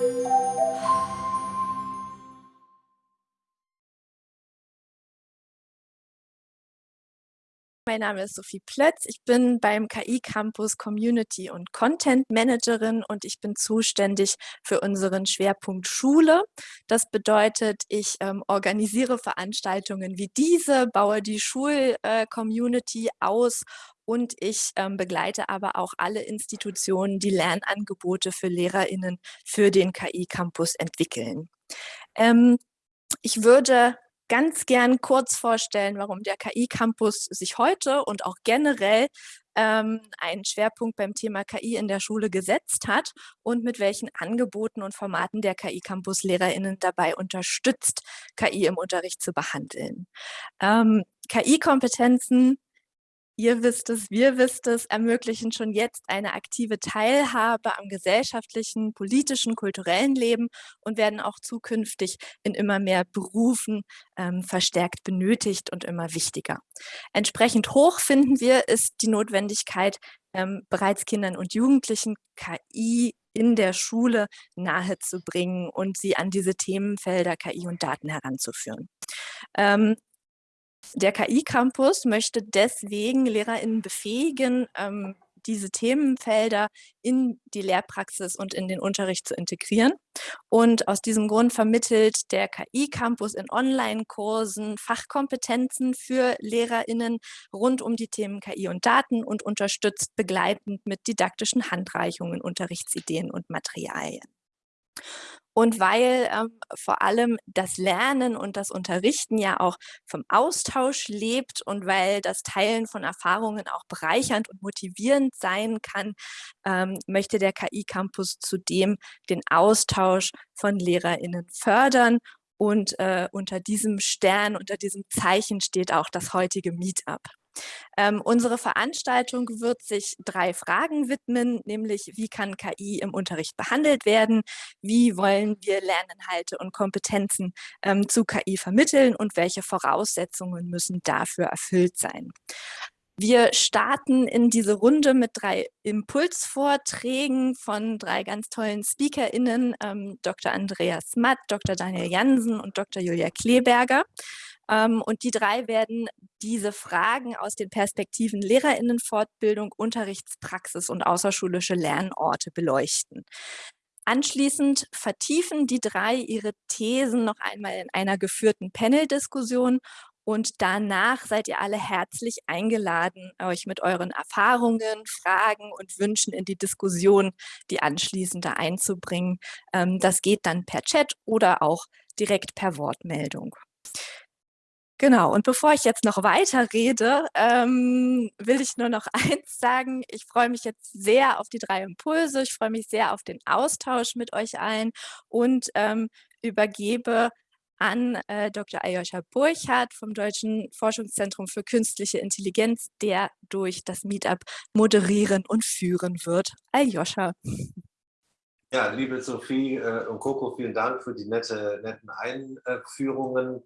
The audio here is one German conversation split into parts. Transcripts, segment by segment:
Música Mein Name ist Sophie Plötz. Ich bin beim KI Campus Community und Content Managerin und ich bin zuständig für unseren Schwerpunkt Schule. Das bedeutet, ich ähm, organisiere Veranstaltungen wie diese, baue die Schul-Community äh, aus und ich ähm, begleite aber auch alle Institutionen, die Lernangebote für LehrerInnen für den KI Campus entwickeln. Ähm, ich würde ganz gern kurz vorstellen, warum der KI-Campus sich heute und auch generell ähm, einen Schwerpunkt beim Thema KI in der Schule gesetzt hat und mit welchen Angeboten und Formaten der KI-Campus LehrerInnen dabei unterstützt, KI im Unterricht zu behandeln. Ähm, KI-Kompetenzen ihr wisst es, wir wisst es, ermöglichen schon jetzt eine aktive Teilhabe am gesellschaftlichen, politischen, kulturellen Leben und werden auch zukünftig in immer mehr Berufen ähm, verstärkt benötigt und immer wichtiger. Entsprechend hoch finden wir, ist die Notwendigkeit, ähm, bereits Kindern und Jugendlichen KI in der Schule nahezubringen und sie an diese Themenfelder KI und Daten heranzuführen. Ähm, der KI-Campus möchte deswegen LehrerInnen befähigen, ähm, diese Themenfelder in die Lehrpraxis und in den Unterricht zu integrieren. Und aus diesem Grund vermittelt der KI-Campus in Online-Kursen Fachkompetenzen für LehrerInnen rund um die Themen KI und Daten und unterstützt begleitend mit didaktischen Handreichungen, Unterrichtsideen und Materialien. Und weil ähm, vor allem das Lernen und das Unterrichten ja auch vom Austausch lebt und weil das Teilen von Erfahrungen auch bereichernd und motivierend sein kann, ähm, möchte der KI-Campus zudem den Austausch von LehrerInnen fördern und äh, unter diesem Stern, unter diesem Zeichen steht auch das heutige Meetup. Ähm, unsere Veranstaltung wird sich drei Fragen widmen, nämlich wie kann KI im Unterricht behandelt werden, wie wollen wir Lerninhalte und Kompetenzen ähm, zu KI vermitteln und welche Voraussetzungen müssen dafür erfüllt sein. Wir starten in diese Runde mit drei Impulsvorträgen von drei ganz tollen SpeakerInnen, ähm, Dr. Andreas Matt, Dr. Daniel Jansen und Dr. Julia Kleberger. Ähm, und die drei werden diese Fragen aus den Perspektiven Lehrerinnenfortbildung, Unterrichtspraxis und außerschulische Lernorte beleuchten. Anschließend vertiefen die drei ihre Thesen noch einmal in einer geführten Panel-Diskussion und danach seid ihr alle herzlich eingeladen, euch mit euren Erfahrungen, Fragen und Wünschen in die Diskussion, die anschließende einzubringen. Ähm, das geht dann per Chat oder auch direkt per Wortmeldung. Genau, und bevor ich jetzt noch weiter rede, ähm, will ich nur noch eins sagen. Ich freue mich jetzt sehr auf die drei Impulse. Ich freue mich sehr auf den Austausch mit euch allen und ähm, übergebe an äh, Dr. Aljoscha Burchardt vom Deutschen Forschungszentrum für Künstliche Intelligenz, der durch das Meetup moderieren und führen wird. Aljoscha. Ja, liebe Sophie äh, und Coco, vielen Dank für die nette, netten Einführungen.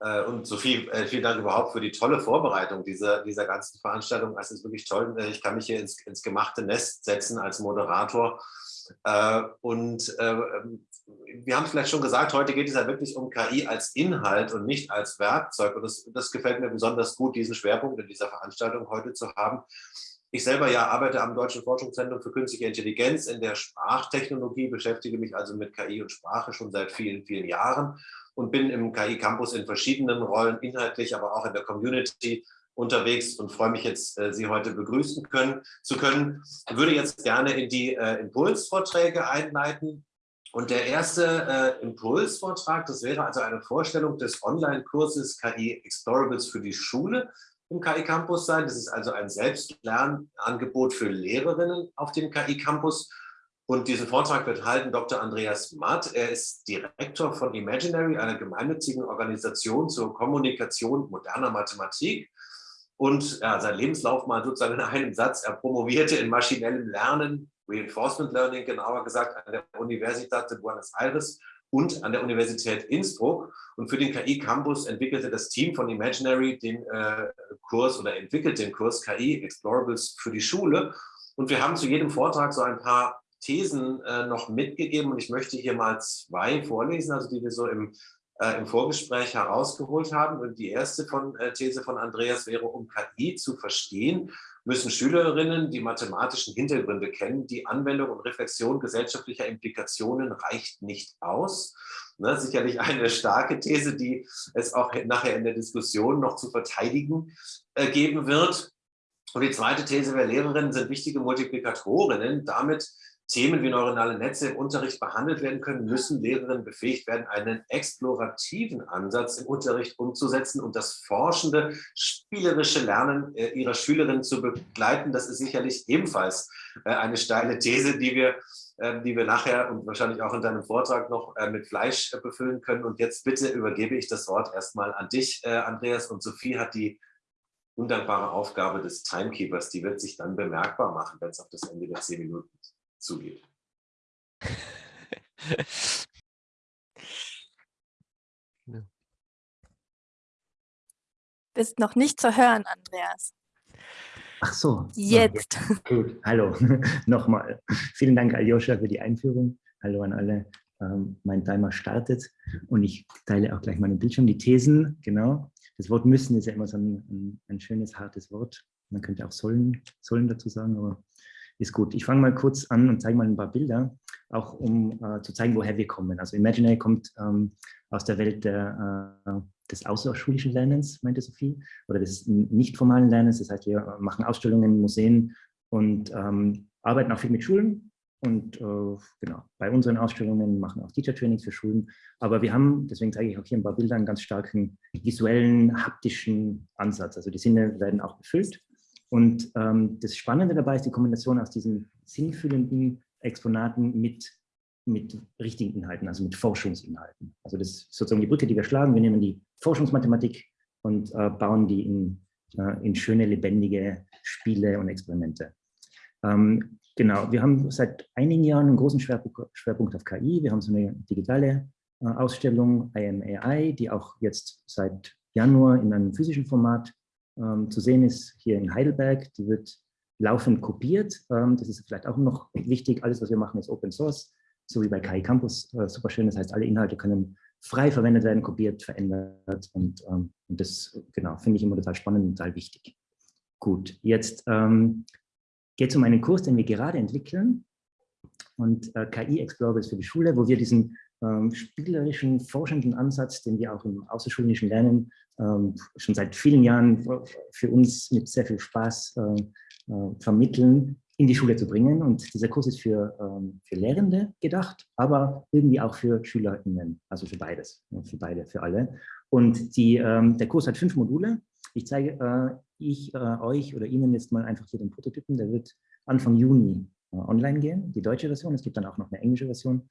Äh, und Sophie, äh, vielen Dank überhaupt für die tolle Vorbereitung dieser, dieser ganzen Veranstaltung. Es ist wirklich toll. Äh, ich kann mich hier ins, ins gemachte Nest setzen als Moderator. Und ähm, wir haben es vielleicht schon gesagt, heute geht es ja wirklich um KI als Inhalt und nicht als Werkzeug. Und das, das gefällt mir besonders gut, diesen Schwerpunkt in dieser Veranstaltung heute zu haben. Ich selber ja arbeite am Deutschen Forschungszentrum für Künstliche Intelligenz in der Sprachtechnologie, beschäftige mich also mit KI und Sprache schon seit vielen, vielen Jahren und bin im KI Campus in verschiedenen Rollen, inhaltlich, aber auch in der Community unterwegs und freue mich jetzt, äh, Sie heute begrüßen können, zu können. Ich würde jetzt gerne in die äh, Impulsvorträge einleiten. Und der erste äh, Impulsvortrag, das wäre also eine Vorstellung des Online-Kurses KI Explorables für die Schule im KI Campus sein. Das ist also ein Selbstlernangebot für Lehrerinnen auf dem KI Campus. Und diesen Vortrag wird halten Dr. Andreas Matt. Er ist Direktor von Imaginary, einer gemeinnützigen Organisation zur Kommunikation moderner Mathematik. Und ja, sein Lebenslauf mal sozusagen in einem Satz. Er promovierte in maschinellem Lernen, Reinforcement Learning genauer gesagt, an der Universität de Buenos Aires und an der Universität Innsbruck. Und für den KI Campus entwickelte das Team von Imaginary den äh, Kurs oder entwickelt den Kurs KI Explorables für die Schule. Und wir haben zu jedem Vortrag so ein paar Thesen äh, noch mitgegeben und ich möchte hier mal zwei vorlesen, also die wir so im, äh, im Vorgespräch herausgeholt haben. Und die erste von, äh, These von Andreas wäre, um KI zu verstehen, müssen Schülerinnen die mathematischen Hintergründe kennen. Die Anwendung und Reflexion gesellschaftlicher Implikationen reicht nicht aus. Ne, sicherlich eine starke These, die es auch nachher in der Diskussion noch zu verteidigen äh, geben wird. Und die zweite These wäre, Lehrerinnen sind wichtige Multiplikatorinnen. Damit Themen wie neuronale Netze im Unterricht behandelt werden können, müssen Lehrerinnen befähigt werden, einen explorativen Ansatz im Unterricht umzusetzen und das forschende, spielerische Lernen äh, ihrer Schülerinnen zu begleiten. Das ist sicherlich ebenfalls äh, eine steile These, die wir, äh, die wir nachher und wahrscheinlich auch in deinem Vortrag noch mit Fleisch befüllen können. Und jetzt bitte übergebe ich das Wort erstmal an dich, Andreas. Und Sophie hat die undankbare Aufgabe des Timekeepers, die wird sich dann bemerkbar machen, wenn es auf das Ende der zehn Minuten zugeht. Bist noch nicht zu hören, Andreas. Ach so. Jetzt. Ja, gut, hallo. Nochmal. Vielen Dank, Aljoscha, für die Einführung. Hallo an alle. Ähm, mein Timer startet und ich teile auch gleich meinen Bildschirm. Die Thesen, genau. Das Wort müssen ist ja immer so ein, ein, ein schönes, hartes Wort. Man könnte auch sollen, sollen dazu sagen, aber ist gut. Ich fange mal kurz an und zeige mal ein paar Bilder, auch um äh, zu zeigen, woher wir kommen. Also Imaginary kommt ähm, aus der Welt der, äh, des außerschulischen Lernens, meinte Sophie, oder des nicht formalen Lernens. Das heißt, wir machen Ausstellungen in Museen und ähm, arbeiten auch viel mit Schulen. Und äh, genau, bei unseren Ausstellungen machen auch Teacher-Trainings für Schulen. Aber wir haben, deswegen zeige ich auch hier ein paar Bilder, einen ganz starken visuellen, haptischen Ansatz. Also die Sinne werden auch befüllt. Und ähm, das Spannende dabei ist die Kombination aus diesen sinnfüllenden Exponaten mit, mit richtigen Inhalten, also mit Forschungsinhalten. Also das ist sozusagen die Brücke, die wir schlagen. Wir nehmen die Forschungsmathematik und äh, bauen die in, äh, in schöne, lebendige Spiele und Experimente. Ähm, genau, wir haben seit einigen Jahren einen großen Schwerpunkt, Schwerpunkt auf KI. Wir haben so eine digitale äh, Ausstellung, IMAI, die auch jetzt seit Januar in einem physischen Format ähm, zu sehen ist hier in Heidelberg. Die wird laufend kopiert. Ähm, das ist vielleicht auch noch wichtig. Alles, was wir machen, ist Open Source, so wie bei KI Campus. Äh, super schön. Das heißt, alle Inhalte können frei verwendet werden, kopiert, verändert. Und, ähm, und das genau, finde ich immer total spannend und total wichtig. Gut, jetzt ähm, geht es um einen Kurs, den wir gerade entwickeln. Und äh, KI Explorer ist für die Schule, wo wir diesen ähm, spielerischen, forschenden Ansatz, den wir auch im außerschulischen Lernen schon seit vielen Jahren für uns mit sehr viel Spaß äh, äh, vermitteln, in die Schule zu bringen. Und dieser Kurs ist für, ähm, für Lehrende gedacht, aber irgendwie auch für SchülerInnen, also für beides, für beide, für alle. Und die, ähm, der Kurs hat fünf Module. Ich zeige äh, ich äh, euch oder Ihnen jetzt mal einfach hier den Prototypen. Der wird Anfang Juni äh, online gehen, die deutsche Version. Es gibt dann auch noch eine englische Version.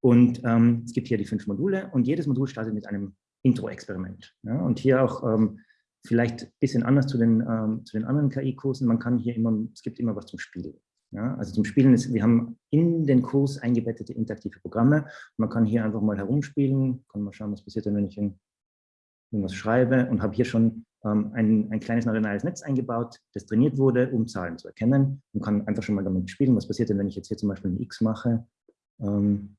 Und ähm, es gibt hier die fünf Module und jedes Modul startet mit einem Intro-Experiment. Ja? Und hier auch ähm, vielleicht ein bisschen anders zu den, ähm, zu den anderen KI-Kursen. Man kann hier immer, es gibt immer was zum Spielen. Ja? Also zum Spielen ist, wir haben in den Kurs eingebettete interaktive Programme. Man kann hier einfach mal herumspielen, kann mal schauen, was passiert, wenn ich irgendwas schreibe und habe hier schon ähm, ein, ein kleines neuronales Netz eingebaut, das trainiert wurde, um Zahlen zu erkennen und kann einfach schon mal damit spielen, was passiert denn, wenn ich jetzt hier zum Beispiel ein X mache. Ähm,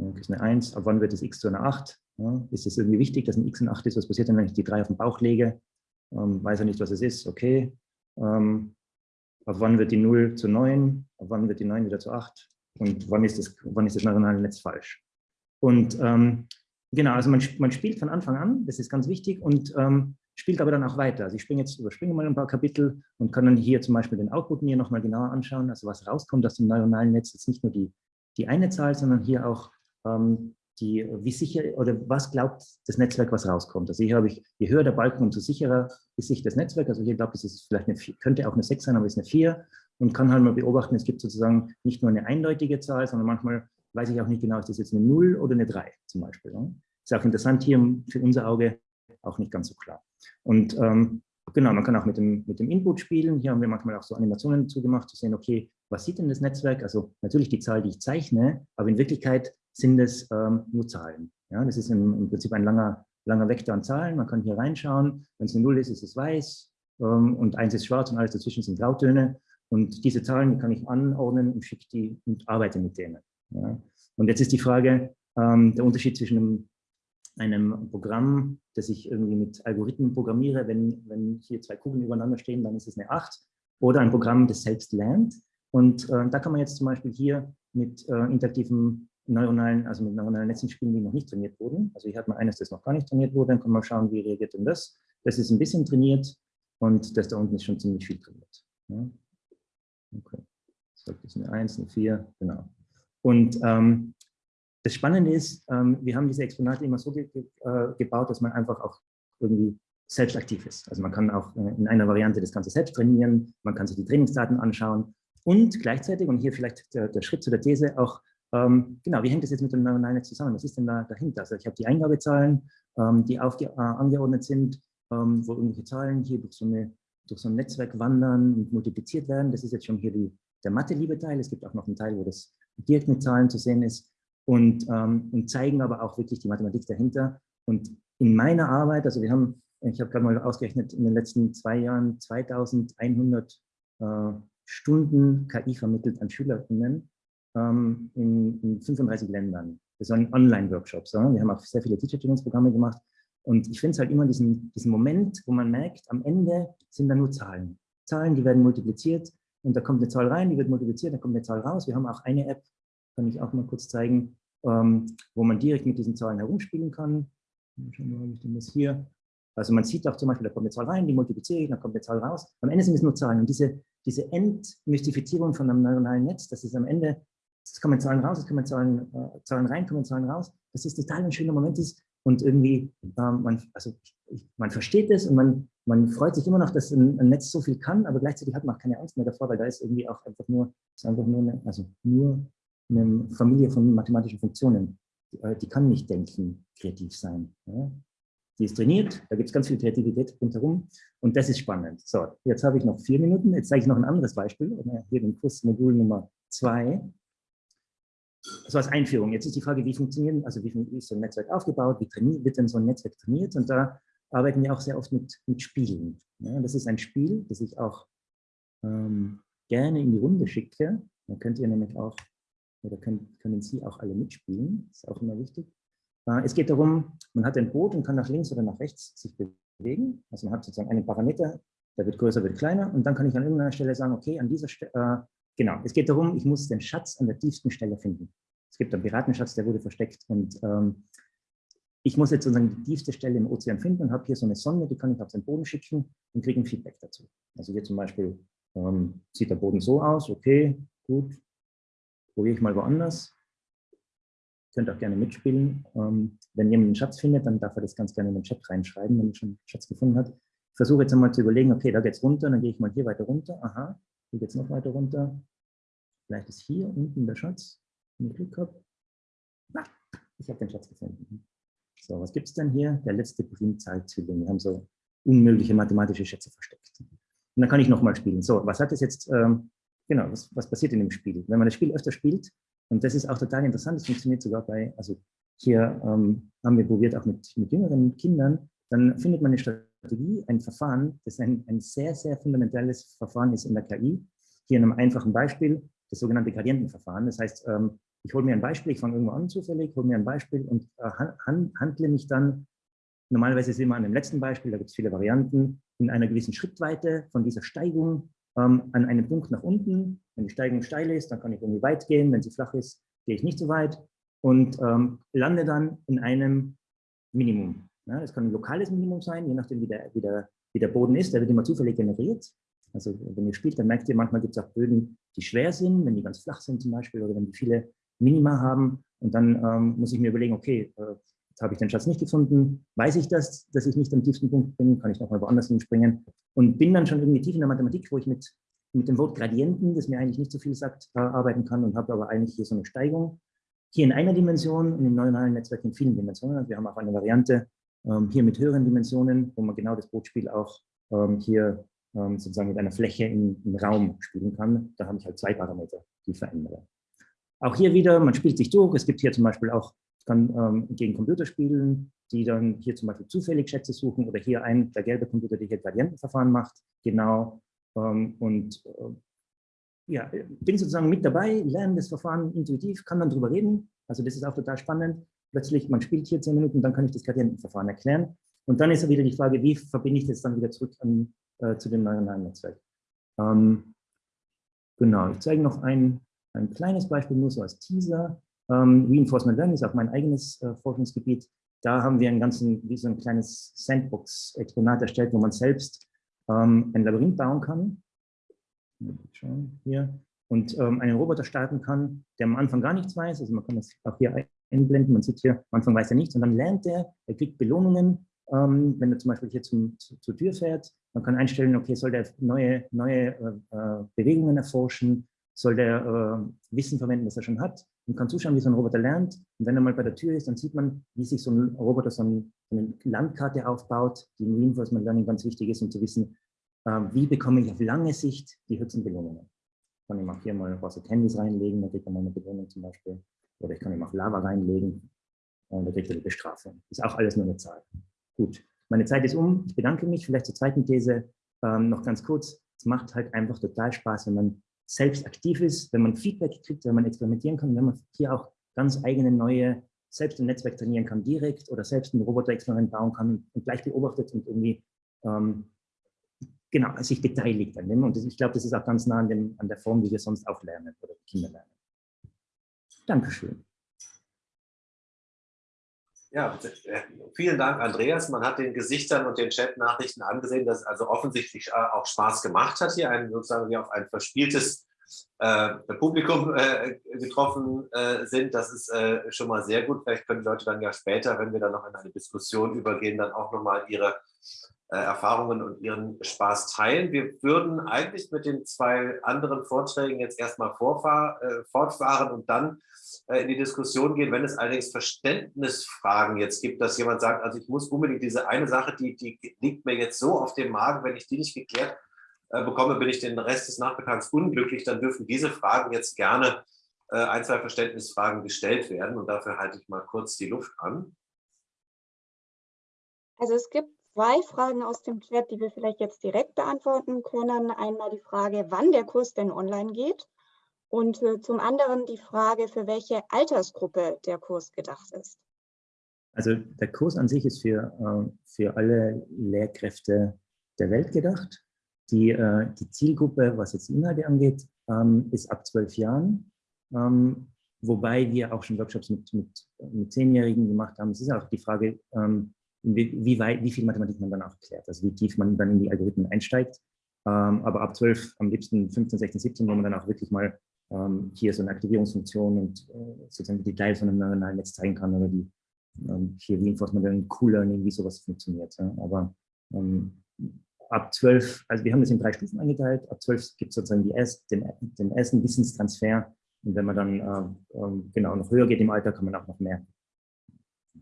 das ist eine 1, ab wann wird das x zu einer 8? Ja, ist es irgendwie wichtig, dass ein x eine 8 ist? Was passiert denn, wenn ich die 3 auf den Bauch lege? Ähm, weiß er nicht, was es ist? Okay. Ähm, ab wann wird die 0 zu 9? Ab wann wird die 9 wieder zu 8? Und wann ist das, wann ist das neuronale Netz falsch? Und ähm, genau, also man, man spielt von Anfang an, das ist ganz wichtig, und ähm, spielt aber dann auch weiter. Also ich springe jetzt, überspringe mal ein paar Kapitel und kann dann hier zum Beispiel den Output mir nochmal genauer anschauen, also was rauskommt aus dem neuronalen Netz, jetzt nicht nur die, die eine Zahl, sondern hier auch die, wie sicher oder was glaubt das Netzwerk, was rauskommt. Also hier habe ich, je höher der Balken, umso sicherer ist sich das Netzwerk. Also hier glaube ich, ist es vielleicht eine 4, könnte auch eine 6 sein, aber es ist eine 4 und kann halt mal beobachten, es gibt sozusagen nicht nur eine eindeutige Zahl, sondern manchmal weiß ich auch nicht genau, ist das jetzt eine 0 oder eine 3 zum Beispiel. Ne? Ist auch interessant hier für unser Auge auch nicht ganz so klar. Und ähm, genau, man kann auch mit dem, mit dem Input spielen. Hier haben wir manchmal auch so Animationen dazu gemacht, zu sehen, okay, was sieht denn das Netzwerk? Also natürlich die Zahl, die ich zeichne, aber in Wirklichkeit sind es ähm, nur Zahlen. Ja, das ist im, im, Prinzip ein langer, langer Vektor an Zahlen. Man kann hier reinschauen. Wenn es eine Null ist, ist es weiß ähm, und eins ist schwarz und alles dazwischen sind Grautöne. Und diese Zahlen die kann ich anordnen und schicke die und arbeite mit denen. Ja. Und jetzt ist die Frage, ähm, der Unterschied zwischen einem, einem, Programm, das ich irgendwie mit Algorithmen programmiere, wenn, wenn hier zwei Kugeln übereinander stehen, dann ist es eine 8, oder ein Programm, das selbst lernt. Und äh, da kann man jetzt zum Beispiel hier mit äh, interaktiven neuronalen, also mit neuronalen Netzen spielen, die noch nicht trainiert wurden. Also hier hat man eines, das noch gar nicht trainiert wurde, dann kann man schauen, wie reagiert denn das. Das ist ein bisschen trainiert und das da unten ist schon ziemlich viel trainiert. Ja. Okay. Das ist eine 1, eine 4, genau. Und ähm, das Spannende ist, ähm, wir haben diese Exponate immer so ge ge äh, gebaut, dass man einfach auch irgendwie selbst aktiv ist. Also man kann auch äh, in einer Variante das Ganze selbst trainieren, man kann sich die Trainingsdaten anschauen und gleichzeitig, und hier vielleicht der, der Schritt zu der These, auch, ähm, genau, wie hängt das jetzt mit dem Netz zusammen? Was ist denn da dahinter? Also ich habe die Eingabezahlen, ähm, die aufge äh, angeordnet sind, ähm, wo irgendwelche Zahlen hier durch so, eine, durch so ein Netzwerk wandern und multipliziert werden. Das ist jetzt schon hier die, der Mathe-Liebe-Teil. Es gibt auch noch einen Teil, wo das direkt mit Zahlen zu sehen ist und, ähm, und zeigen aber auch wirklich die Mathematik dahinter. Und in meiner Arbeit, also wir haben, ich habe gerade mal ausgerechnet, in den letzten zwei Jahren 2100 äh, Stunden KI vermittelt an SchülerInnen ähm, in, in, 35 Ländern. Das waren Online-Workshops. Ja? Wir haben auch sehr viele Teacher-Trainings-Programme gemacht. Und ich finde es halt immer diesen, diesen Moment, wo man merkt, am Ende sind da nur Zahlen. Zahlen, die werden multipliziert und da kommt eine Zahl rein, die wird multipliziert, da kommt eine Zahl raus. Wir haben auch eine App, kann ich auch mal kurz zeigen, ähm, wo man direkt mit diesen Zahlen herumspielen kann. Hier. Also man sieht auch zum Beispiel, da kommt eine Zahl rein, die multipliziere ich, dann kommt eine Zahl raus. Am Ende sind es nur Zahlen. Und diese, diese Entmystifizierung von einem neuronalen Netz, das ist am Ende, es kommen Zahlen raus, es kommen Zahlen, äh, Zahlen rein, kommen Zahlen raus, dass es total ein schöner Moment ist und irgendwie, ähm, man, also man versteht es und man, man freut sich immer noch, dass ein, ein, Netz so viel kann, aber gleichzeitig hat man auch keine Angst mehr davor, weil da ist irgendwie auch einfach nur, ist einfach nur eine, also nur eine Familie von mathematischen Funktionen. Die, äh, die kann nicht denken, kreativ sein. Ja? Die ist trainiert, da gibt es ganz viel Kreativität rundherum und das ist spannend. So, jetzt habe ich noch vier Minuten, jetzt zeige ich noch ein anderes Beispiel, hier den Kursmodul Nummer zwei. War als Einführung. Jetzt ist die Frage, wie funktionieren, also wie, ist so ein Netzwerk aufgebaut, wie wird denn so ein Netzwerk trainiert und da arbeiten wir auch sehr oft mit, mit Spielen. Ja, das ist ein Spiel, das ich auch ähm, gerne in die Runde schicke. Da könnt ihr nämlich auch, oder können, können Sie auch alle mitspielen, ist auch immer wichtig. Äh, es geht darum, man hat ein Boot und kann nach links oder nach rechts sich bewegen. Also man hat sozusagen einen Parameter, der wird größer, wird kleiner. Und dann kann ich an irgendeiner Stelle sagen, okay, an dieser Stelle, äh, genau, es geht darum, ich muss den Schatz an der tiefsten Stelle finden. Es gibt einen Piratenschatz, der wurde versteckt. Und ähm, ich muss jetzt sozusagen die tiefste Stelle im Ozean finden und habe hier so eine Sonde, die kann ich auf den Boden schicken und kriege ein Feedback dazu. Also hier zum Beispiel ähm, sieht der Boden so aus, okay, gut, probiere ich mal woanders könnt auch gerne mitspielen. Ähm, wenn jemand einen Schatz findet, dann darf er das ganz gerne in den Chat reinschreiben, wenn er schon einen Schatz gefunden hat. Ich versuche jetzt einmal zu überlegen, okay, da geht es runter, dann gehe ich mal hier weiter runter. Aha, hier geht es noch weiter runter. Vielleicht ist hier unten der Schatz, wenn Glück habe. Na, ich habe den Schatz gefunden. So, was gibt es denn hier? Der letzte Primzahlzwilling. Wir haben so unmögliche mathematische Schätze versteckt. Und dann kann ich nochmal spielen. So, was hat das jetzt, ähm, genau, was, was passiert in dem Spiel? Wenn man das Spiel öfter spielt, und das ist auch total interessant, das funktioniert sogar bei, also hier ähm, haben wir probiert auch mit, mit jüngeren Kindern, dann findet man eine Strategie, ein Verfahren, das ein, ein sehr, sehr fundamentales Verfahren ist in der KI. Hier in einem einfachen Beispiel, das sogenannte Gradientenverfahren. Das heißt, ähm, ich hole mir ein Beispiel, ich fange irgendwo an zufällig, hole mir ein Beispiel und äh, handle mich dann, normalerweise sehen wir an dem letzten Beispiel, da gibt es viele Varianten, in einer gewissen Schrittweite von dieser Steigung ähm, an einem Punkt nach unten. Wenn die Steigung steil ist, dann kann ich irgendwie weit gehen. Wenn sie flach ist, gehe ich nicht so weit und ähm, lande dann in einem Minimum. Ja, das kann ein lokales Minimum sein, je nachdem, wie der, wie, der, wie der Boden ist. Der wird immer zufällig generiert. Also wenn ihr spielt, dann merkt ihr, manchmal gibt es auch Böden, die schwer sind, wenn die ganz flach sind zum Beispiel oder wenn die viele Minima haben. Und dann ähm, muss ich mir überlegen, okay, äh, jetzt habe ich den Schatz nicht gefunden. Weiß ich das, dass ich nicht am tiefsten Punkt bin? Kann ich nochmal woanders hinspringen? Und bin dann schon irgendwie tief in der Mathematik, wo ich mit, mit dem Wort Gradienten, das mir eigentlich nicht so viel sagt, äh, arbeiten kann und habe aber eigentlich hier so eine Steigung. Hier in einer Dimension und im neuronalen Netzwerk in vielen Dimensionen. Also wir haben auch eine Variante ähm, hier mit höheren Dimensionen, wo man genau das Bootspiel auch ähm, hier ähm, sozusagen mit einer Fläche im, Raum spielen kann. Da habe ich halt zwei Parameter, die verändere. Auch hier wieder, man spielt sich durch. Es gibt hier zum Beispiel auch kann ähm, gegen Computer spielen, die dann hier zum Beispiel zufällig Schätze suchen oder hier ein, der gelbe Computer, der hier Gradientenverfahren macht, genau. Ähm, und äh, ja, bin sozusagen mit dabei, lerne das Verfahren intuitiv, kann dann drüber reden. Also das ist auch total spannend. Plötzlich, man spielt hier zehn Minuten, dann kann ich das Gradientenverfahren erklären. Und dann ist wieder die Frage, wie verbinde ich das dann wieder zurück an, äh, zu dem neuronalen Netzwerk. Ähm, genau, ich zeige noch ein, ein kleines Beispiel, nur so als Teaser. Ähm, Reinforcement Learning ist auch mein eigenes äh, Forschungsgebiet. Da haben wir ein ganzen, wie so ein kleines Sandbox-Exponat erstellt, wo man selbst ähm, ein Labyrinth bauen kann. Schauen hier. Und ähm, einen Roboter starten kann, der am Anfang gar nichts weiß. Also man kann das auch hier einblenden. Man sieht hier, am Anfang weiß er nichts und dann lernt er, er kriegt Belohnungen, ähm, wenn er zum Beispiel hier zum, zu, zur Tür fährt. Man kann einstellen, okay, soll der neue, neue äh, äh Bewegungen erforschen, soll der äh, Wissen verwenden, das er schon hat und kann zuschauen, wie so ein Roboter lernt. Und wenn er mal bei der Tür ist, dann sieht man, wie sich so ein Roboter so, ein, eine Landkarte aufbaut, die im Reinforcement Learning ganz wichtig ist, um zu wissen, äh, wie bekomme ich auf lange Sicht die höchsten Belohnungen. Kann ich auch hier mal Rosa Candies reinlegen, da kriegt er mal eine Belohnung zum Beispiel. Oder ich kann ihm auch Lava reinlegen und da kriegt er die Bestrafung. Ist auch alles nur eine Zahl. Gut, meine Zeit ist um. Ich bedanke mich. Vielleicht zur zweiten These ähm, noch ganz kurz. Es macht halt einfach total Spaß, wenn man selbst aktiv ist, wenn man Feedback kriegt, wenn man experimentieren kann, wenn man hier auch ganz eigene neue, selbst im Netzwerk trainieren kann direkt oder selbst ein Roboter-Experiment bauen kann und gleich beobachtet und irgendwie ähm, genau, sich beteiligt an dem. Und ich glaube, das ist auch ganz nah an, dem, an der Form, wie wir sonst auch lernen oder Kinder lernen. Dankeschön. Ja, äh, vielen Dank, Andreas. Man hat den Gesichtern und den Chat-Nachrichten angesehen, dass es also offensichtlich äh, auch Spaß gemacht hat, hier ein, sozusagen wie auf ein verspieltes äh, Publikum äh, getroffen äh, sind. Das ist äh, schon mal sehr gut. Vielleicht können die Leute dann ja später, wenn wir dann noch in eine Diskussion übergehen, dann auch nochmal ihre Erfahrungen und ihren Spaß teilen. Wir würden eigentlich mit den zwei anderen Vorträgen jetzt erstmal fortfahren und dann äh, in die Diskussion gehen, wenn es allerdings Verständnisfragen jetzt gibt, dass jemand sagt, also ich muss unbedingt diese eine Sache, die, die liegt mir jetzt so auf dem Magen, wenn ich die nicht geklärt äh, bekomme, bin ich den Rest des Nachmittags unglücklich, dann dürfen diese Fragen jetzt gerne äh, ein, zwei Verständnisfragen gestellt werden und dafür halte ich mal kurz die Luft an. Also es gibt zwei Fragen aus dem Chat, die wir vielleicht jetzt direkt beantworten können. Einmal die Frage, wann der Kurs denn online geht und äh, zum anderen die Frage, für welche Altersgruppe der Kurs gedacht ist. Also der Kurs an sich ist für, äh, für alle Lehrkräfte der Welt gedacht. Die, äh, die Zielgruppe, was jetzt Inhalte angeht, ähm, ist ab zwölf Jahren. Ähm, wobei wir auch schon Workshops mit, mit, mit Zehnjährigen gemacht haben. Es ist auch die Frage, ähm, wie, wie, weit, wie viel Mathematik man dann auch klärt, also wie tief man dann in die Algorithmen einsteigt. aber ab 12, am liebsten 15, 16, 17, wo man dann auch wirklich mal ähm, hier so eine Aktivierungsfunktion und äh, sozusagen die Details von einem neuronalen Netz zeigen kann oder die ähm, hier Reinforcement Learning, Cool Learning, wie sowas funktioniert. Ja. Aber ähm, ab 12, also wir haben das in drei Stufen eingeteilt, ab 12 gibt es sozusagen die erst, den, den, ersten Wissenstransfer und wenn man dann äh, äh, genau noch höher geht im Alter, kann man auch noch mehr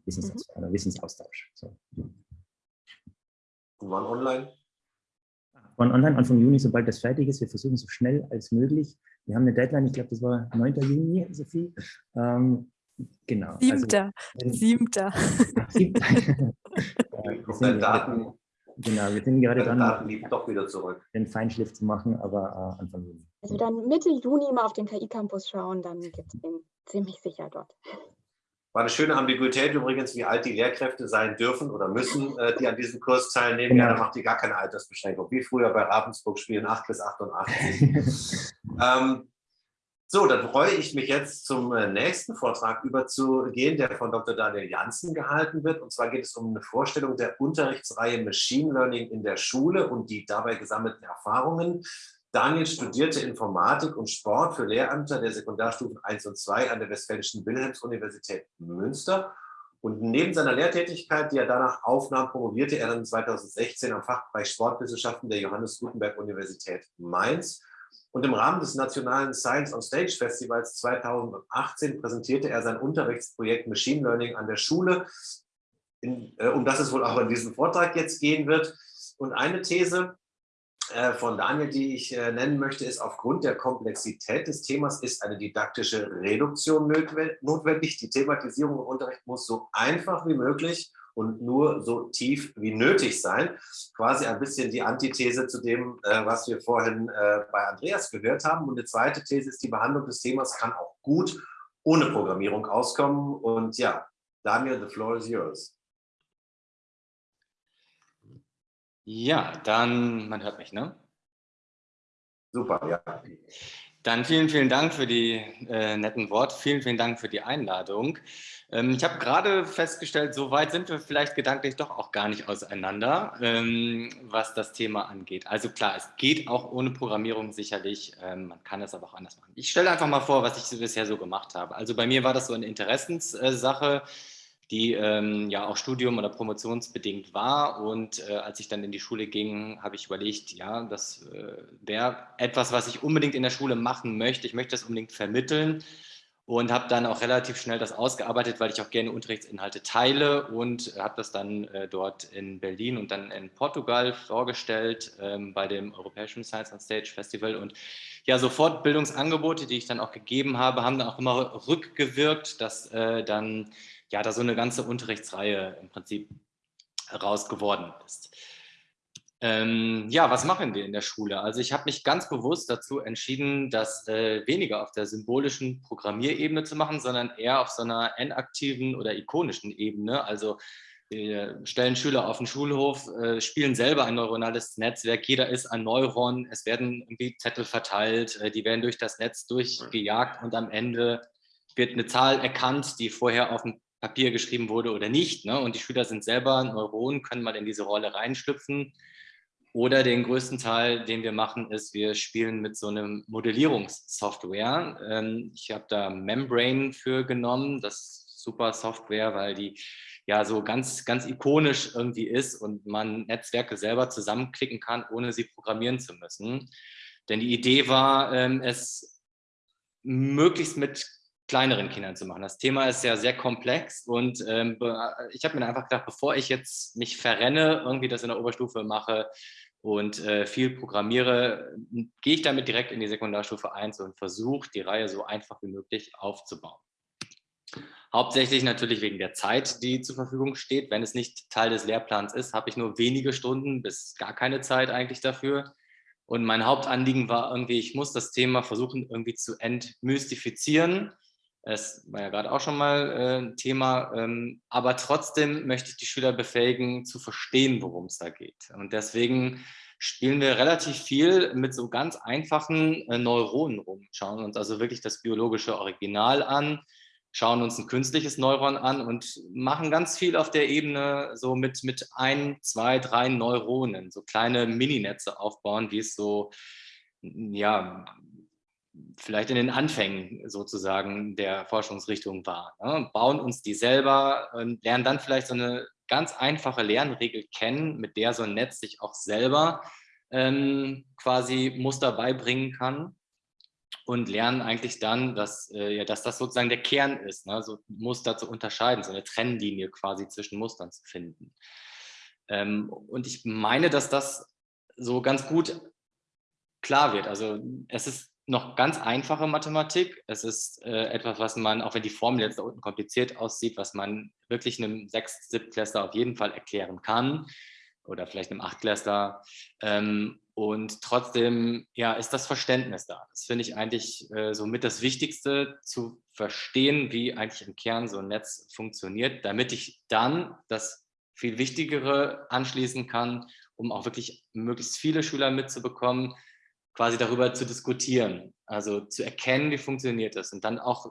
Wissenstransfer, mhm. Wissensaustausch. So. Und wann online? Wann online, Anfang Juni, sobald das fertig ist. Wir versuchen so schnell als möglich wir haben eine Deadline, ich glaube, das war 9. Juni, Sophie. Ähm, genau. Siebter. Also, Siebter. Siebter. ja, Daten, genau, wir sind gerade Daten liegen doch wieder zurück. den Feinschliff zu machen, aber äh, Anfang Juni. Also dann Mitte Juni mal auf den KI-Campus schauen, dann gibt es den ziemlich sicher dort. War eine schöne Ambiguität übrigens, wie alt die Lehrkräfte sein dürfen oder müssen, äh, die an diesem Kurs teilnehmen. Genau. Ja, da macht die gar keine Altersbeschränkung, wie früher bei Ravensburg spielen 8 bis 88. ähm, so, dann freue ich mich jetzt zum äh, nächsten Vortrag überzugehen, der von Dr. Daniel Janssen gehalten wird. Und zwar geht es um eine Vorstellung der Unterrichtsreihe Machine Learning in der Schule und die dabei gesammelten Erfahrungen. Daniel studierte Informatik und Sport für Lehrämter der Sekundarstufen 1 und 2 an der Westfälischen Wilhelms-Universität Münster. Und neben seiner Lehrtätigkeit, die er danach aufnahm, promovierte er dann 2016 am Fachbereich Sportwissenschaften der Johannes Gutenberg Universität Mainz. Und im Rahmen des Nationalen Science on Stage Festivals 2018 präsentierte er sein Unterrichtsprojekt Machine Learning an der Schule, in, äh, um das es wohl auch in diesem Vortrag jetzt gehen wird. Und eine These, von Daniel, die ich äh, nennen möchte, ist, aufgrund der Komplexität des Themas ist eine didaktische Reduktion notwendig. Die Thematisierung im Unterricht muss so einfach wie möglich und nur so tief wie nötig sein. Quasi ein bisschen die Antithese zu dem, äh, was wir vorhin bei Andreas gehört haben. Und eine zweite These ist, die Behandlung des Themas kann auch gut ohne Programmierung auskommen. Und ja, Daniel, the floor is yours. Ja, dann, man hört mich, ne? Super, ja. Dann vielen, vielen Dank für die äh, netten Worte. Vielen, vielen Dank für die Einladung. Ähm, ich habe gerade festgestellt, so weit sind wir vielleicht gedanklich doch auch gar nicht auseinander, ähm, was das Thema angeht. Also klar, es geht auch ohne Programmierung sicherlich. Ähm, man kann es aber auch anders machen. Ich stelle einfach mal vor, was ich bisher so gemacht habe. Also bei mir war das so eine Interessenssache. Äh, die ähm, ja auch Studium- oder promotionsbedingt war. Und äh, als ich dann in die Schule ging, habe ich überlegt, ja, das äh, wäre etwas, was ich unbedingt in der Schule machen möchte. Ich möchte das unbedingt vermitteln und habe dann auch relativ schnell das ausgearbeitet, weil ich auch gerne Unterrichtsinhalte teile und habe das dann äh, dort in Berlin und dann in Portugal vorgestellt ähm, bei dem Europäischen Science on Stage Festival und ja, so Fortbildungsangebote, die ich dann auch gegeben habe, haben dann auch immer rückgewirkt, dass äh, dann ja, da so eine ganze Unterrichtsreihe im Prinzip raus geworden ist. Ähm, ja, was machen wir in der Schule? Also ich habe mich ganz bewusst dazu entschieden, das äh, weniger auf der symbolischen Programmierebene zu machen, sondern eher auf so einer enaktiven oder ikonischen Ebene. Also wir stellen Schüler auf den Schulhof, äh, spielen selber ein neuronales Netzwerk, jeder ist ein Neuron, es werden irgendwie Zettel verteilt, äh, die werden durch das Netz durchgejagt und am Ende wird eine Zahl erkannt, die vorher auf dem Papier geschrieben wurde oder nicht. Ne? Und die Schüler sind selber Neuronen, können mal in diese Rolle reinschlüpfen. Oder den größten Teil, den wir machen, ist, wir spielen mit so einem Modellierungssoftware. Ähm, ich habe da Membrane für genommen. Das ist super Software, weil die ja so ganz, ganz ikonisch irgendwie ist und man Netzwerke selber zusammenklicken kann, ohne sie programmieren zu müssen. Denn die Idee war, ähm, es möglichst mit kleineren Kindern zu machen. Das Thema ist ja sehr komplex und ähm, ich habe mir einfach gedacht, bevor ich jetzt mich verrenne, irgendwie das in der Oberstufe mache und äh, viel programmiere, gehe ich damit direkt in die Sekundarstufe 1 und versuche, die Reihe so einfach wie möglich aufzubauen. Hauptsächlich natürlich wegen der Zeit, die zur Verfügung steht. Wenn es nicht Teil des Lehrplans ist, habe ich nur wenige Stunden bis gar keine Zeit eigentlich dafür. Und mein Hauptanliegen war irgendwie, ich muss das Thema versuchen irgendwie zu entmystifizieren es war ja gerade auch schon mal äh, ein Thema, ähm, aber trotzdem möchte ich die Schüler befähigen, zu verstehen, worum es da geht. Und deswegen spielen wir relativ viel mit so ganz einfachen äh, Neuronen rum, schauen uns also wirklich das biologische Original an, schauen uns ein künstliches Neuron an und machen ganz viel auf der Ebene so mit, mit ein, zwei, drei Neuronen, so kleine Mininetze aufbauen, wie es so ja, vielleicht in den Anfängen sozusagen der Forschungsrichtung war. Ne? Bauen uns die selber und lernen dann vielleicht so eine ganz einfache Lernregel kennen, mit der so ein Netz sich auch selber ähm, quasi Muster beibringen kann und lernen eigentlich dann, dass, äh, ja, dass das sozusagen der Kern ist, ne? so Muster zu unterscheiden, so eine Trennlinie quasi zwischen Mustern zu finden. Ähm, und ich meine, dass das so ganz gut klar wird. Also es ist noch ganz einfache Mathematik. Es ist äh, etwas, was man, auch wenn die Formel jetzt da unten kompliziert aussieht, was man wirklich einem Sechst-, Siebtklässler auf jeden Fall erklären kann oder vielleicht einem Achtklässler. Ähm, und trotzdem ja, ist das Verständnis da. Das finde ich eigentlich äh, somit das Wichtigste, zu verstehen, wie eigentlich im Kern so ein Netz funktioniert, damit ich dann das viel Wichtigere anschließen kann, um auch wirklich möglichst viele Schüler mitzubekommen, quasi darüber zu diskutieren, also zu erkennen, wie funktioniert das und dann auch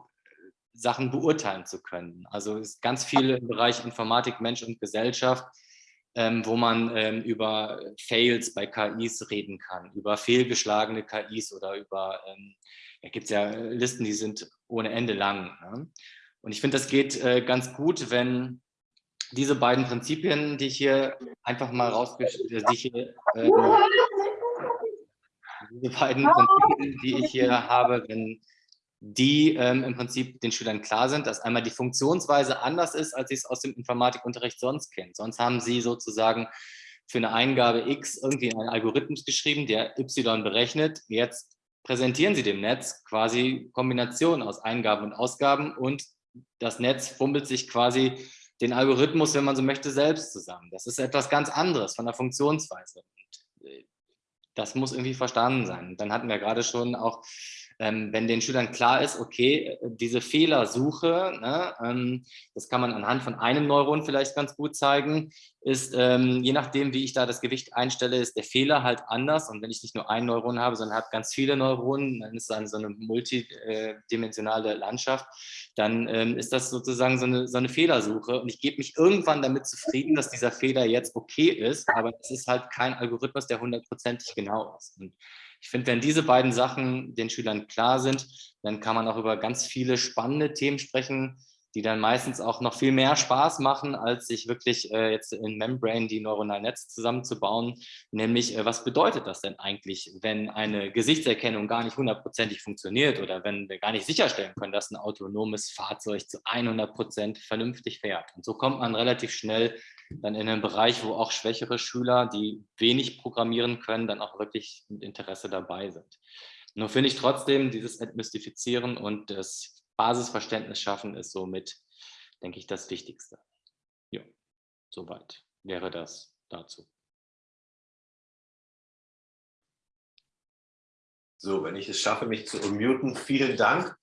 Sachen beurteilen zu können. Also es ist ganz viel im Bereich Informatik, Mensch und Gesellschaft, ähm, wo man ähm, über Fails bei KIs reden kann, über fehlgeschlagene KIs oder über, ähm, ja, gibt es ja Listen, die sind ohne Ende lang. Ne? Und ich finde, das geht äh, ganz gut, wenn diese beiden Prinzipien, die ich hier einfach mal rausgestellt, äh, diese beiden Prinzipien, die ich hier habe, wenn die ähm, im Prinzip den Schülern klar sind, dass einmal die Funktionsweise anders ist, als sie es aus dem Informatikunterricht sonst kennen. Sonst haben sie sozusagen für eine Eingabe X irgendwie einen Algorithmus geschrieben, der Y berechnet. Jetzt präsentieren Sie dem Netz quasi Kombinationen aus Eingaben und Ausgaben und das Netz fummelt sich quasi den Algorithmus, wenn man so möchte, selbst zusammen. Das ist etwas ganz anderes von der Funktionsweise. Das muss irgendwie verstanden sein. Dann hatten wir gerade schon auch ähm, wenn den Schülern klar ist, okay, äh, diese Fehlersuche, ne, ähm, das kann man anhand von einem Neuron vielleicht ganz gut zeigen, ist, ähm, je nachdem, wie ich da das Gewicht einstelle, ist der Fehler halt anders. Und wenn ich nicht nur ein Neuron habe, sondern habe ganz viele Neuronen, dann ist es so eine multidimensionale Landschaft, dann ähm, ist das sozusagen so eine, so eine Fehlersuche. Und ich gebe mich irgendwann damit zufrieden, dass dieser Fehler jetzt okay ist, aber es ist halt kein Algorithmus, der hundertprozentig genau ist. Und ich finde, wenn diese beiden Sachen den Schülern klar sind, dann kann man auch über ganz viele spannende Themen sprechen, die dann meistens auch noch viel mehr Spaß machen, als sich wirklich äh, jetzt in Membrane die neuronalen Netze zusammenzubauen. Nämlich, äh, was bedeutet das denn eigentlich, wenn eine Gesichtserkennung gar nicht hundertprozentig funktioniert oder wenn wir gar nicht sicherstellen können, dass ein autonomes Fahrzeug zu 100 Prozent vernünftig fährt. Und so kommt man relativ schnell dann in einem Bereich, wo auch schwächere Schüler, die wenig programmieren können, dann auch wirklich mit Interesse dabei sind. Nur finde ich trotzdem, dieses Entmystifizieren und das Basisverständnis schaffen ist somit, denke ich, das Wichtigste. Ja, soweit wäre das dazu. So, wenn ich es schaffe, mich zu unmuten, vielen Dank.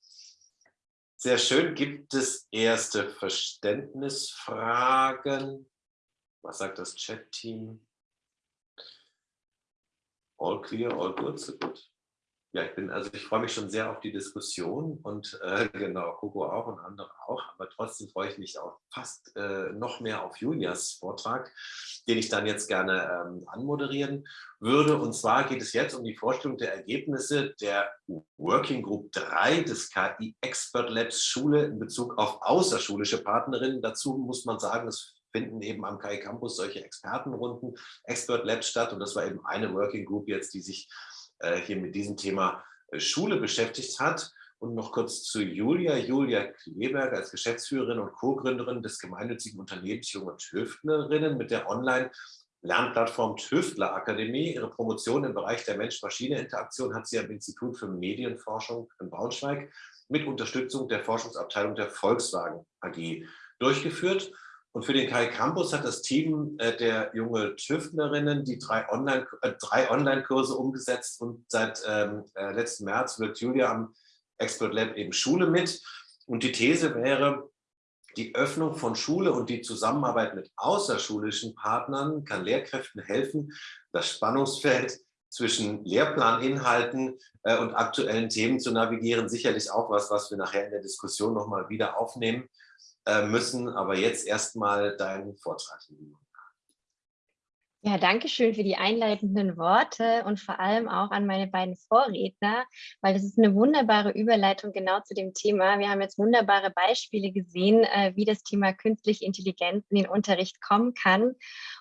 Sehr schön. Gibt es erste Verständnisfragen? Was sagt das Chat-Team? All clear, all good, so gut. Ja, ich bin, also ich freue mich schon sehr auf die Diskussion und äh, genau, Coco auch und andere auch, aber trotzdem freue ich mich auch fast äh, noch mehr auf Julias Vortrag, den ich dann jetzt gerne ähm, anmoderieren würde. Und zwar geht es jetzt um die Vorstellung der Ergebnisse der Working Group 3 des KI Expert Labs Schule in Bezug auf außerschulische Partnerinnen. Dazu muss man sagen, es finden eben am KI Campus solche Expertenrunden, Expert Labs statt. Und das war eben eine Working Group jetzt, die sich äh, hier mit diesem Thema äh, Schule beschäftigt hat. Und noch kurz zu Julia. Julia Kleberg als Geschäftsführerin und Co-Gründerin des gemeinnützigen Unternehmens Junge Tüftlerinnen mit der Online- Lernplattform Tüftler Akademie. Ihre Promotion im Bereich der Mensch-Maschine-Interaktion hat sie am Institut für Medienforschung in Braunschweig mit Unterstützung der Forschungsabteilung der Volkswagen AG durchgeführt. Und für den Kai Campus hat das Team äh, der junge Tüftnerinnen die drei Online-Kurse äh, Online umgesetzt und seit ähm, äh, letzten März wirkt Julia am Expert Lab eben Schule mit. Und die These wäre, die Öffnung von Schule und die Zusammenarbeit mit außerschulischen Partnern kann Lehrkräften helfen, das Spannungsfeld zwischen Lehrplaninhalten äh, und aktuellen Themen zu navigieren. Sicherlich auch was, was wir nachher in der Diskussion nochmal wieder aufnehmen. Äh, müssen. Aber jetzt erstmal deinen Vortrag. Ja, danke schön für die einleitenden Worte und vor allem auch an meine beiden Vorredner, weil das ist eine wunderbare Überleitung genau zu dem Thema. Wir haben jetzt wunderbare Beispiele gesehen, äh, wie das Thema künstliche Intelligenz in den Unterricht kommen kann.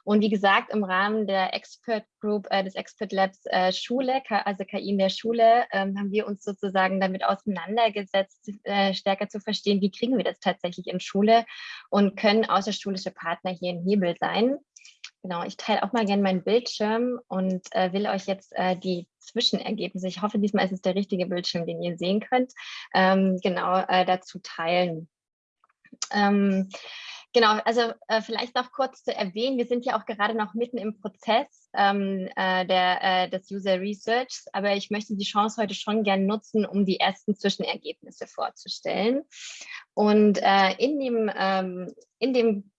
Und wie gesagt, im Rahmen der Expert Group äh, des Expert Labs äh, Schule, also KI in der Schule, ähm, haben wir uns sozusagen damit auseinandergesetzt, stärker zu verstehen, wie kriegen wir das tatsächlich in Schule und können außerschulische Partner hier ein Hebel sein. Genau, ich teile auch mal gerne meinen Bildschirm und äh, will euch jetzt äh, die Zwischenergebnisse, ich hoffe, diesmal ist es der richtige Bildschirm, den ihr sehen könnt, ähm, genau äh, dazu teilen. Ähm, genau, also äh, vielleicht noch kurz zu erwähnen, wir sind ja auch gerade noch mitten im Prozess ähm, äh, der, äh, des User Research, aber ich möchte die Chance heute schon gerne nutzen, um die ersten Zwischenergebnisse vorzustellen. Und in dem, ähm, in dem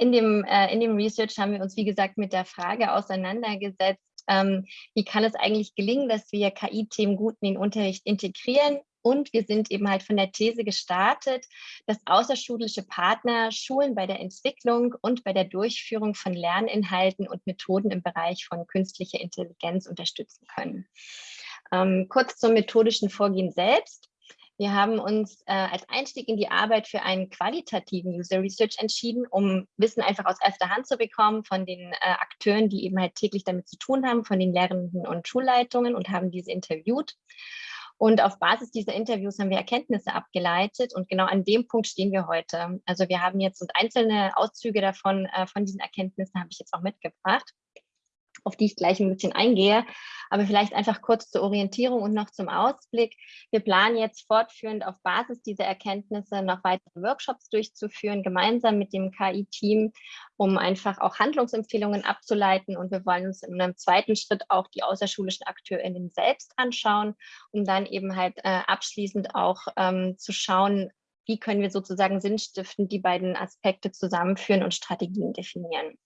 in dem, äh, in dem Research haben wir uns, wie gesagt, mit der Frage auseinandergesetzt, ähm, wie kann es eigentlich gelingen, dass wir KI-Themen gut in den Unterricht integrieren. Und wir sind eben halt von der These gestartet, dass außerschulische Partner Schulen bei der Entwicklung und bei der Durchführung von Lerninhalten und Methoden im Bereich von künstlicher Intelligenz unterstützen können. Ähm, kurz zum methodischen Vorgehen selbst. Wir haben uns äh, als Einstieg in die Arbeit für einen qualitativen User Research entschieden, um Wissen einfach aus erster Hand zu bekommen von den äh, Akteuren, die eben halt täglich damit zu tun haben, von den Lehrenden und Schulleitungen und haben diese interviewt. Und auf Basis dieser Interviews haben wir Erkenntnisse abgeleitet und genau an dem Punkt stehen wir heute. Also wir haben jetzt und einzelne Auszüge davon, äh, von diesen Erkenntnissen habe ich jetzt auch mitgebracht auf die ich gleich ein bisschen eingehe. Aber vielleicht einfach kurz zur Orientierung und noch zum Ausblick. Wir planen jetzt fortführend auf Basis dieser Erkenntnisse noch weitere Workshops durchzuführen, gemeinsam mit dem KI-Team, um einfach auch Handlungsempfehlungen abzuleiten. Und wir wollen uns in einem zweiten Schritt auch die außerschulischen AkteurInnen selbst anschauen, um dann eben halt äh, abschließend auch ähm, zu schauen, wie können wir sozusagen sinnstiftend die beiden Aspekte zusammenführen und Strategien definieren.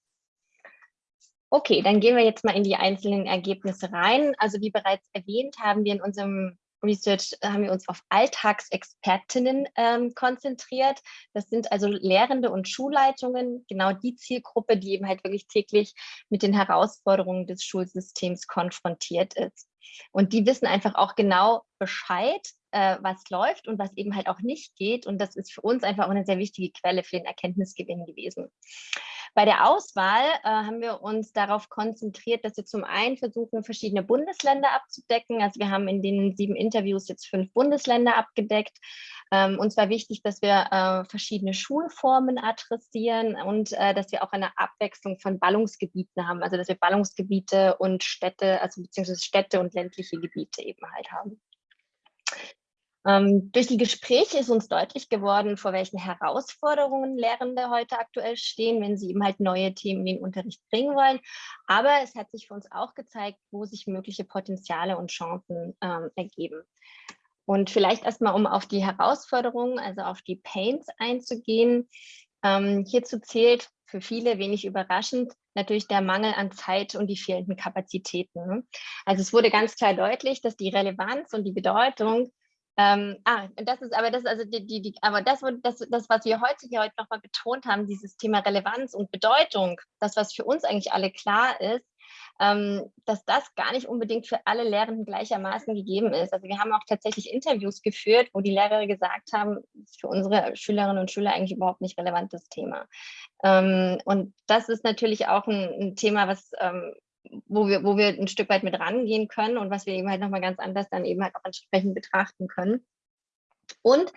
Okay, dann gehen wir jetzt mal in die einzelnen Ergebnisse rein. Also wie bereits erwähnt, haben wir in unserem Research haben wir uns auf Alltagsexpertinnen ähm, konzentriert. Das sind also Lehrende und Schulleitungen, genau die Zielgruppe, die eben halt wirklich täglich mit den Herausforderungen des Schulsystems konfrontiert ist. Und die wissen einfach auch genau Bescheid, äh, was läuft und was eben halt auch nicht geht. Und das ist für uns einfach auch eine sehr wichtige Quelle für den Erkenntnisgewinn gewesen. Bei der Auswahl äh, haben wir uns darauf konzentriert, dass wir zum einen versuchen, verschiedene Bundesländer abzudecken. Also wir haben in den sieben Interviews jetzt fünf Bundesländer abgedeckt. Ähm, uns war wichtig, dass wir äh, verschiedene Schulformen adressieren und äh, dass wir auch eine Abwechslung von Ballungsgebieten haben. Also dass wir Ballungsgebiete und Städte, also beziehungsweise Städte und ländliche Gebiete eben halt haben. Ähm, durch die Gespräche ist uns deutlich geworden, vor welchen Herausforderungen Lehrende heute aktuell stehen, wenn sie eben halt neue Themen in den Unterricht bringen wollen. Aber es hat sich für uns auch gezeigt, wo sich mögliche Potenziale und Chancen ähm, ergeben. Und vielleicht erstmal, um auf die Herausforderungen, also auf die Pains einzugehen. Ähm, hierzu zählt für viele wenig überraschend natürlich der Mangel an Zeit und die fehlenden Kapazitäten. Also es wurde ganz klar deutlich, dass die Relevanz und die Bedeutung ähm, ah, das ist aber das, also die, die, die aber das, das, das, was wir heute hier heute nochmal betont haben, dieses Thema Relevanz und Bedeutung, das, was für uns eigentlich alle klar ist, ähm, dass das gar nicht unbedingt für alle Lehrenden gleichermaßen gegeben ist. Also wir haben auch tatsächlich Interviews geführt, wo die Lehrer gesagt haben, das für unsere Schülerinnen und Schüler eigentlich überhaupt nicht relevantes Thema. Ähm, und das ist natürlich auch ein, ein Thema, was ähm, wo wir, wo wir ein Stück weit mit rangehen können und was wir eben halt nochmal ganz anders dann eben halt auch entsprechend betrachten können. Und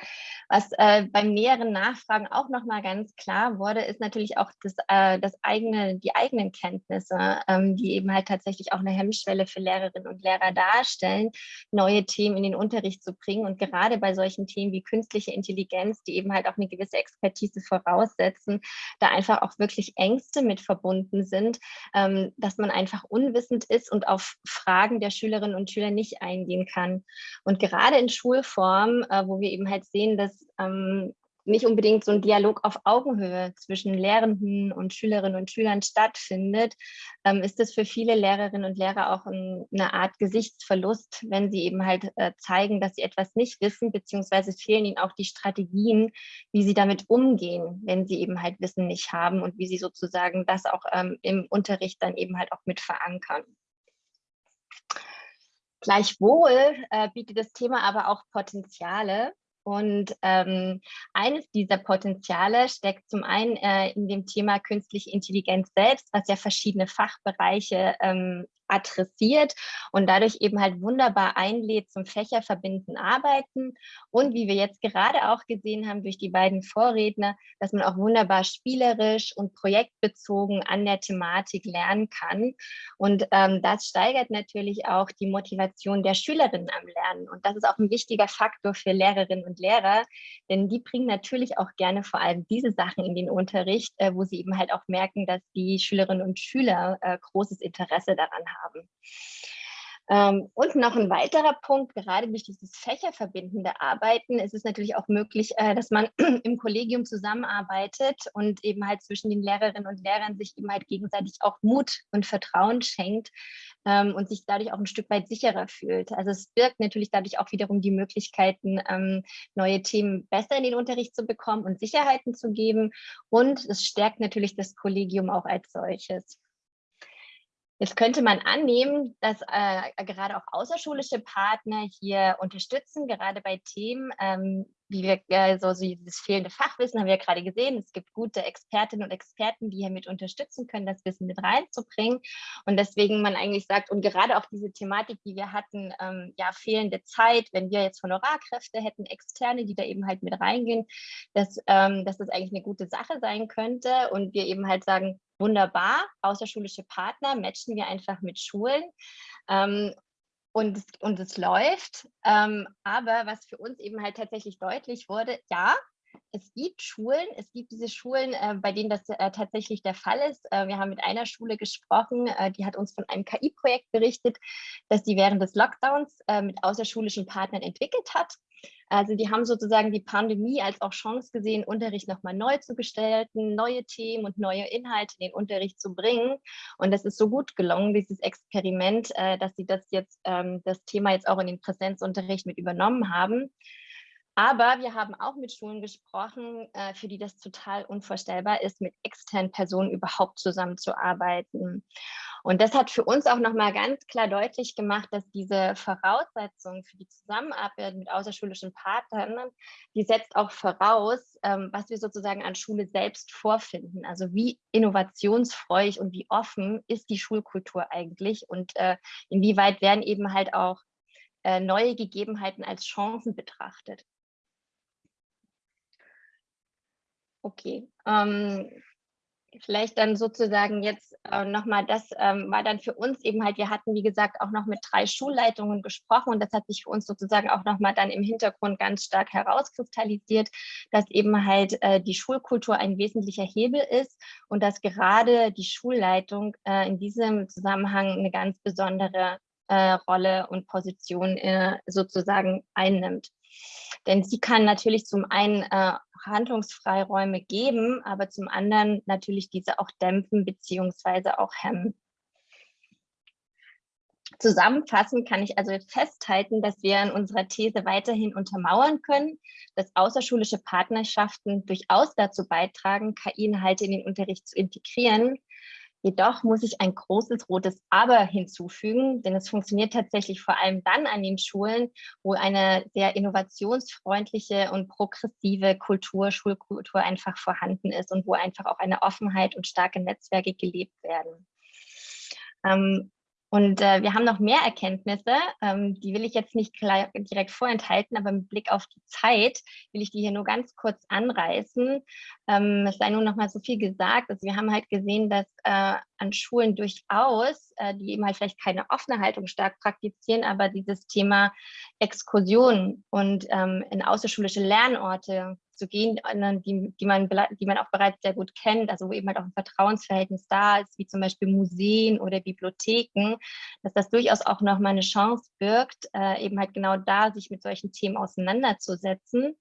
was äh, beim näheren Nachfragen auch nochmal ganz klar wurde, ist natürlich auch das, äh, das eigene, die eigenen Kenntnisse, ähm, die eben halt tatsächlich auch eine Hemmschwelle für Lehrerinnen und Lehrer darstellen, neue Themen in den Unterricht zu bringen. Und gerade bei solchen Themen wie künstliche Intelligenz, die eben halt auch eine gewisse Expertise voraussetzen, da einfach auch wirklich Ängste mit verbunden sind, ähm, dass man einfach unwissend ist und auf Fragen der Schülerinnen und Schüler nicht eingehen kann. Und gerade in Schulform, äh, wo wir eben halt sehen, dass ähm, nicht unbedingt so ein Dialog auf Augenhöhe zwischen Lehrenden und Schülerinnen und Schülern stattfindet, ähm, ist es für viele Lehrerinnen und Lehrer auch ein, eine Art Gesichtsverlust, wenn sie eben halt äh, zeigen, dass sie etwas nicht wissen, beziehungsweise fehlen ihnen auch die Strategien, wie sie damit umgehen, wenn sie eben halt Wissen nicht haben und wie sie sozusagen das auch ähm, im Unterricht dann eben halt auch mit verankern. Gleichwohl äh, bietet das Thema aber auch Potenziale. Und ähm, eines dieser Potenziale steckt zum einen äh, in dem Thema künstliche Intelligenz selbst, was ja verschiedene Fachbereiche ähm, adressiert und dadurch eben halt wunderbar einlädt zum Fächerverbindenden Arbeiten. Und wie wir jetzt gerade auch gesehen haben durch die beiden Vorredner, dass man auch wunderbar spielerisch und projektbezogen an der Thematik lernen kann. Und ähm, das steigert natürlich auch die Motivation der Schülerinnen am Lernen. Und das ist auch ein wichtiger Faktor für Lehrerinnen und Lehrer, denn die bringen natürlich auch gerne vor allem diese Sachen in den Unterricht, äh, wo sie eben halt auch merken, dass die Schülerinnen und Schüler äh, großes Interesse daran haben haben. Ähm, und noch ein weiterer Punkt, gerade durch dieses fächerverbindende Arbeiten ist es natürlich auch möglich, äh, dass man im Kollegium zusammenarbeitet und eben halt zwischen den Lehrerinnen und Lehrern sich eben halt gegenseitig auch Mut und Vertrauen schenkt ähm, und sich dadurch auch ein Stück weit sicherer fühlt. Also es birgt natürlich dadurch auch wiederum die Möglichkeiten, ähm, neue Themen besser in den Unterricht zu bekommen und Sicherheiten zu geben. Und es stärkt natürlich das Kollegium auch als solches. Jetzt könnte man annehmen, dass äh, gerade auch außerschulische Partner hier unterstützen, gerade bei Themen, ähm, wie wir so, so dieses fehlende Fachwissen haben wir ja gerade gesehen. Es gibt gute Expertinnen und Experten, die hier mit unterstützen können, das Wissen mit reinzubringen. Und deswegen man eigentlich sagt, und gerade auch diese Thematik, die wir hatten, ähm, ja, fehlende Zeit, wenn wir jetzt Honorarkräfte hätten, externe, die da eben halt mit reingehen, dass, ähm, dass das eigentlich eine gute Sache sein könnte. Und wir eben halt sagen, wunderbar, außerschulische Partner matchen wir einfach mit Schulen. Ähm, und, und es läuft. Ähm, aber was für uns eben halt tatsächlich deutlich wurde, ja, es gibt Schulen, es gibt diese Schulen, äh, bei denen das äh, tatsächlich der Fall ist. Äh, wir haben mit einer Schule gesprochen, äh, die hat uns von einem KI-Projekt berichtet, das sie während des Lockdowns äh, mit außerschulischen Partnern entwickelt hat. Also die haben sozusagen die Pandemie als auch Chance gesehen, Unterricht nochmal neu zu gestalten, neue Themen und neue Inhalte in den Unterricht zu bringen. Und das ist so gut gelungen, dieses Experiment, äh, dass sie das jetzt, ähm, das Thema jetzt auch in den Präsenzunterricht mit übernommen haben. Aber wir haben auch mit Schulen gesprochen, äh, für die das total unvorstellbar ist, mit externen Personen überhaupt zusammenzuarbeiten. Und das hat für uns auch nochmal ganz klar deutlich gemacht, dass diese Voraussetzungen für die Zusammenarbeit mit außerschulischen Partnern, die setzt auch voraus, ähm, was wir sozusagen an Schule selbst vorfinden. Also wie innovationsfreudig und wie offen ist die Schulkultur eigentlich und äh, inwieweit werden eben halt auch äh, neue Gegebenheiten als Chancen betrachtet. Okay, ähm, vielleicht dann sozusagen jetzt äh, nochmal, das ähm, war dann für uns eben halt, wir hatten wie gesagt auch noch mit drei Schulleitungen gesprochen und das hat sich für uns sozusagen auch nochmal dann im Hintergrund ganz stark herauskristallisiert, dass eben halt äh, die Schulkultur ein wesentlicher Hebel ist und dass gerade die Schulleitung äh, in diesem Zusammenhang eine ganz besondere äh, Rolle und Position äh, sozusagen einnimmt. Denn sie kann natürlich zum einen äh, Handlungsfreiräume geben, aber zum anderen natürlich diese auch dämpfen beziehungsweise auch hemmen. Zusammenfassend kann ich also festhalten, dass wir in unserer These weiterhin untermauern können, dass außerschulische Partnerschaften durchaus dazu beitragen, KI-Inhalte in den Unterricht zu integrieren, Jedoch muss ich ein großes rotes Aber hinzufügen, denn es funktioniert tatsächlich vor allem dann an den Schulen, wo eine sehr innovationsfreundliche und progressive Kultur, Schulkultur einfach vorhanden ist und wo einfach auch eine Offenheit und starke Netzwerke gelebt werden. Ähm, und äh, wir haben noch mehr Erkenntnisse, ähm, die will ich jetzt nicht direkt vorenthalten, aber mit Blick auf die Zeit will ich die hier nur ganz kurz anreißen. Ähm, es sei nun noch mal so viel gesagt, also wir haben halt gesehen, dass äh, an Schulen durchaus, äh, die eben halt vielleicht keine offene Haltung stark praktizieren, aber dieses Thema Exkursion und ähm, in außerschulische Lernorte zu gehen, die, die, man, die man auch bereits sehr gut kennt, also wo eben halt auch ein Vertrauensverhältnis da ist, wie zum Beispiel Museen oder Bibliotheken, dass das durchaus auch nochmal eine Chance birgt, äh, eben halt genau da sich mit solchen Themen auseinanderzusetzen,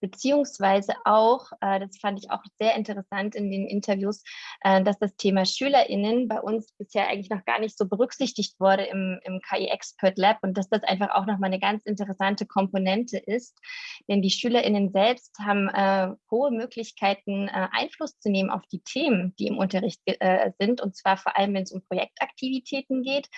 beziehungsweise auch, äh, das fand ich auch sehr interessant in den Interviews, äh, dass das Thema SchülerInnen bei uns bisher eigentlich noch gar nicht so berücksichtigt wurde im, im KI Expert Lab und dass das einfach auch nochmal eine ganz interessante Komponente ist, denn die SchülerInnen selbst haben äh, hohe Möglichkeiten, äh, Einfluss zu nehmen auf die Themen, die im Unterricht äh, sind, und zwar vor allem, wenn es um Projektaktivitäten geht,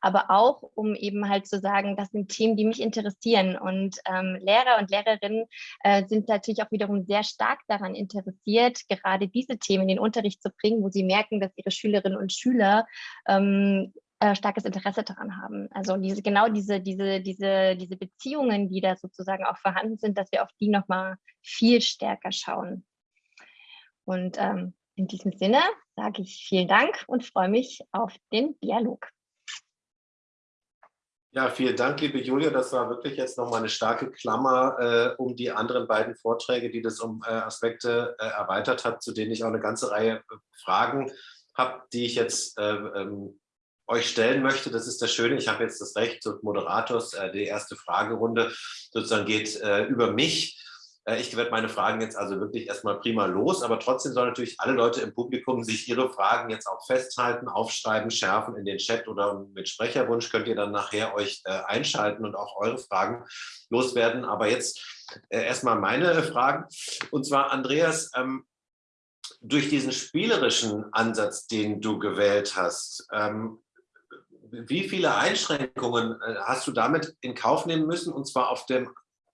aber auch, um eben halt zu sagen, das sind Themen, die mich interessieren. Und ähm, Lehrer und Lehrerinnen äh, sind natürlich auch wiederum sehr stark daran interessiert, gerade diese Themen in den Unterricht zu bringen, wo sie merken, dass ihre Schülerinnen und Schüler ähm, äh, starkes Interesse daran haben. Also diese, genau diese, diese, diese, diese Beziehungen, die da sozusagen auch vorhanden sind, dass wir auf die nochmal viel stärker schauen. Und ähm, in diesem Sinne sage ich vielen Dank und freue mich auf den Dialog. Ja, vielen Dank, liebe Julia. Das war wirklich jetzt nochmal eine starke Klammer äh, um die anderen beiden Vorträge, die das um äh, Aspekte äh, erweitert hat, zu denen ich auch eine ganze Reihe äh, Fragen habe, die ich jetzt äh, ähm, euch stellen möchte. Das ist das Schöne. Ich habe jetzt das Recht des Moderators. Äh, die erste Fragerunde sozusagen geht über mich. Äh, ich werde meine Fragen jetzt also wirklich erstmal prima los, aber trotzdem sollen natürlich alle Leute im Publikum sich ihre Fragen jetzt auch festhalten, aufschreiben, schärfen in den Chat oder mit Sprecherwunsch könnt ihr dann nachher euch äh, einschalten und auch eure Fragen loswerden. Aber jetzt äh, erstmal meine Fragen. Und zwar, Andreas, ähm, durch diesen spielerischen Ansatz, den du gewählt hast, ähm, wie viele Einschränkungen hast du damit in Kauf nehmen müssen, und zwar auf dem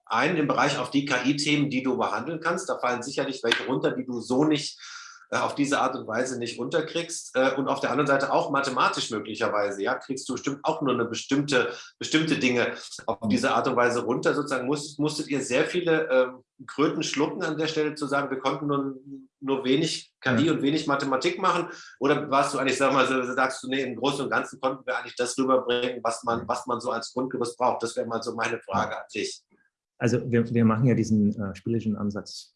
einen im Bereich auf die KI-Themen, die du behandeln kannst. Da fallen sicherlich welche runter, die du so nicht äh, auf diese Art und Weise nicht unterkriegst. Äh, und auf der anderen Seite auch mathematisch möglicherweise, ja, kriegst du bestimmt auch nur eine bestimmte, bestimmte Dinge auf diese Art und Weise runter. Sozusagen musstet, musstet ihr sehr viele ähm, Kröten schlucken an der Stelle zu sagen, wir konnten nur, nur wenig KI und wenig Mathematik machen? Oder warst du eigentlich, sag mal, so, sagst du, nee, im Großen und Ganzen konnten wir eigentlich das rüberbringen, was man, was man so als Grundgerüst braucht? Das wäre mal so meine Frage an dich. Also wir, wir machen ja diesen äh, spielischen Ansatz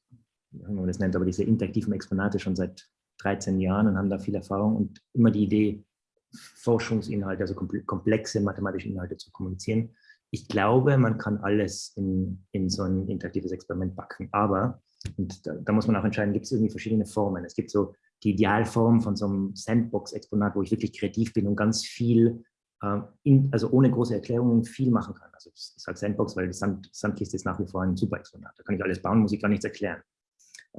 wie man das nennt, aber diese interaktiven Exponate schon seit 13 Jahren und haben da viel Erfahrung und immer die Idee, Forschungsinhalte, also komplexe mathematische Inhalte zu kommunizieren. Ich glaube, man kann alles in, in so ein interaktives Experiment backen, aber, und da, da muss man auch entscheiden, gibt es irgendwie verschiedene Formen. Es gibt so die Idealform von so einem Sandbox-Exponat, wo ich wirklich kreativ bin und ganz viel, äh, in, also ohne große Erklärungen viel machen kann. Also ich sage Sandbox, weil die Sand, Sandkiste ist nach wie vor ein super Exponat. Da kann ich alles bauen, muss ich gar nichts erklären.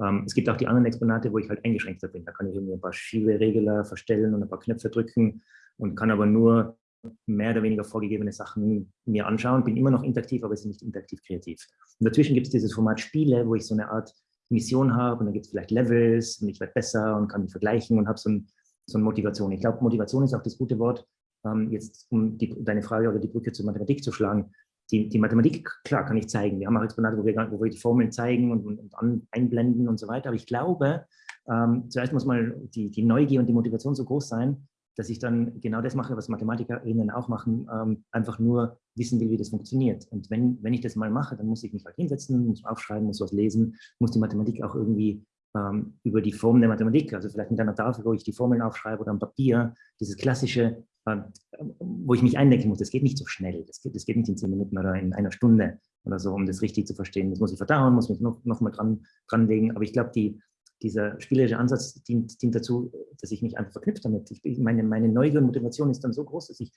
Ähm, es gibt auch die anderen Exponate, wo ich halt eingeschränkter bin. Da kann ich irgendwie ein paar Schieberegler verstellen und ein paar Knöpfe drücken und kann aber nur mehr oder weniger vorgegebene Sachen mir anschauen. Bin immer noch interaktiv, aber es ist nicht interaktiv kreativ. Und dazwischen gibt es dieses Format Spiele, wo ich so eine Art Mission habe und da gibt es vielleicht Levels und ich werde besser und kann mich vergleichen und habe so, ein, so eine Motivation. Ich glaube, Motivation ist auch das gute Wort, ähm, jetzt um die, deine Frage oder die Brücke zur Mathematik zu schlagen die, die Mathematik, klar, kann ich zeigen. Wir haben auch Exponate, wo wir, wo wir die Formeln zeigen und, und, und einblenden und so weiter. Aber ich glaube, ähm, zuerst muss mal die, die Neugier und die Motivation so groß sein, dass ich dann genau das mache, was MathematikerInnen auch machen, ähm, einfach nur wissen will, wie das funktioniert. Und wenn, wenn ich das mal mache, dann muss ich mich halt hinsetzen, muss aufschreiben, muss was lesen, muss die Mathematik auch irgendwie ähm, über die Form der Mathematik, also vielleicht mit einer Tafel, wo ich die Formeln aufschreibe oder am Papier, dieses klassische wo ich mich eindenken muss. Das geht nicht so schnell. Das geht, das geht nicht in zehn Minuten oder in einer Stunde oder so, um das richtig zu verstehen. Das muss ich verdauen, muss mich noch, noch mal dran, dran Aber ich glaube, die, dieser spielerische Ansatz dient, dient, dazu, dass ich mich einfach verknüpft damit. Ich, meine, meine Neugier und Motivation ist dann so groß, dass ich,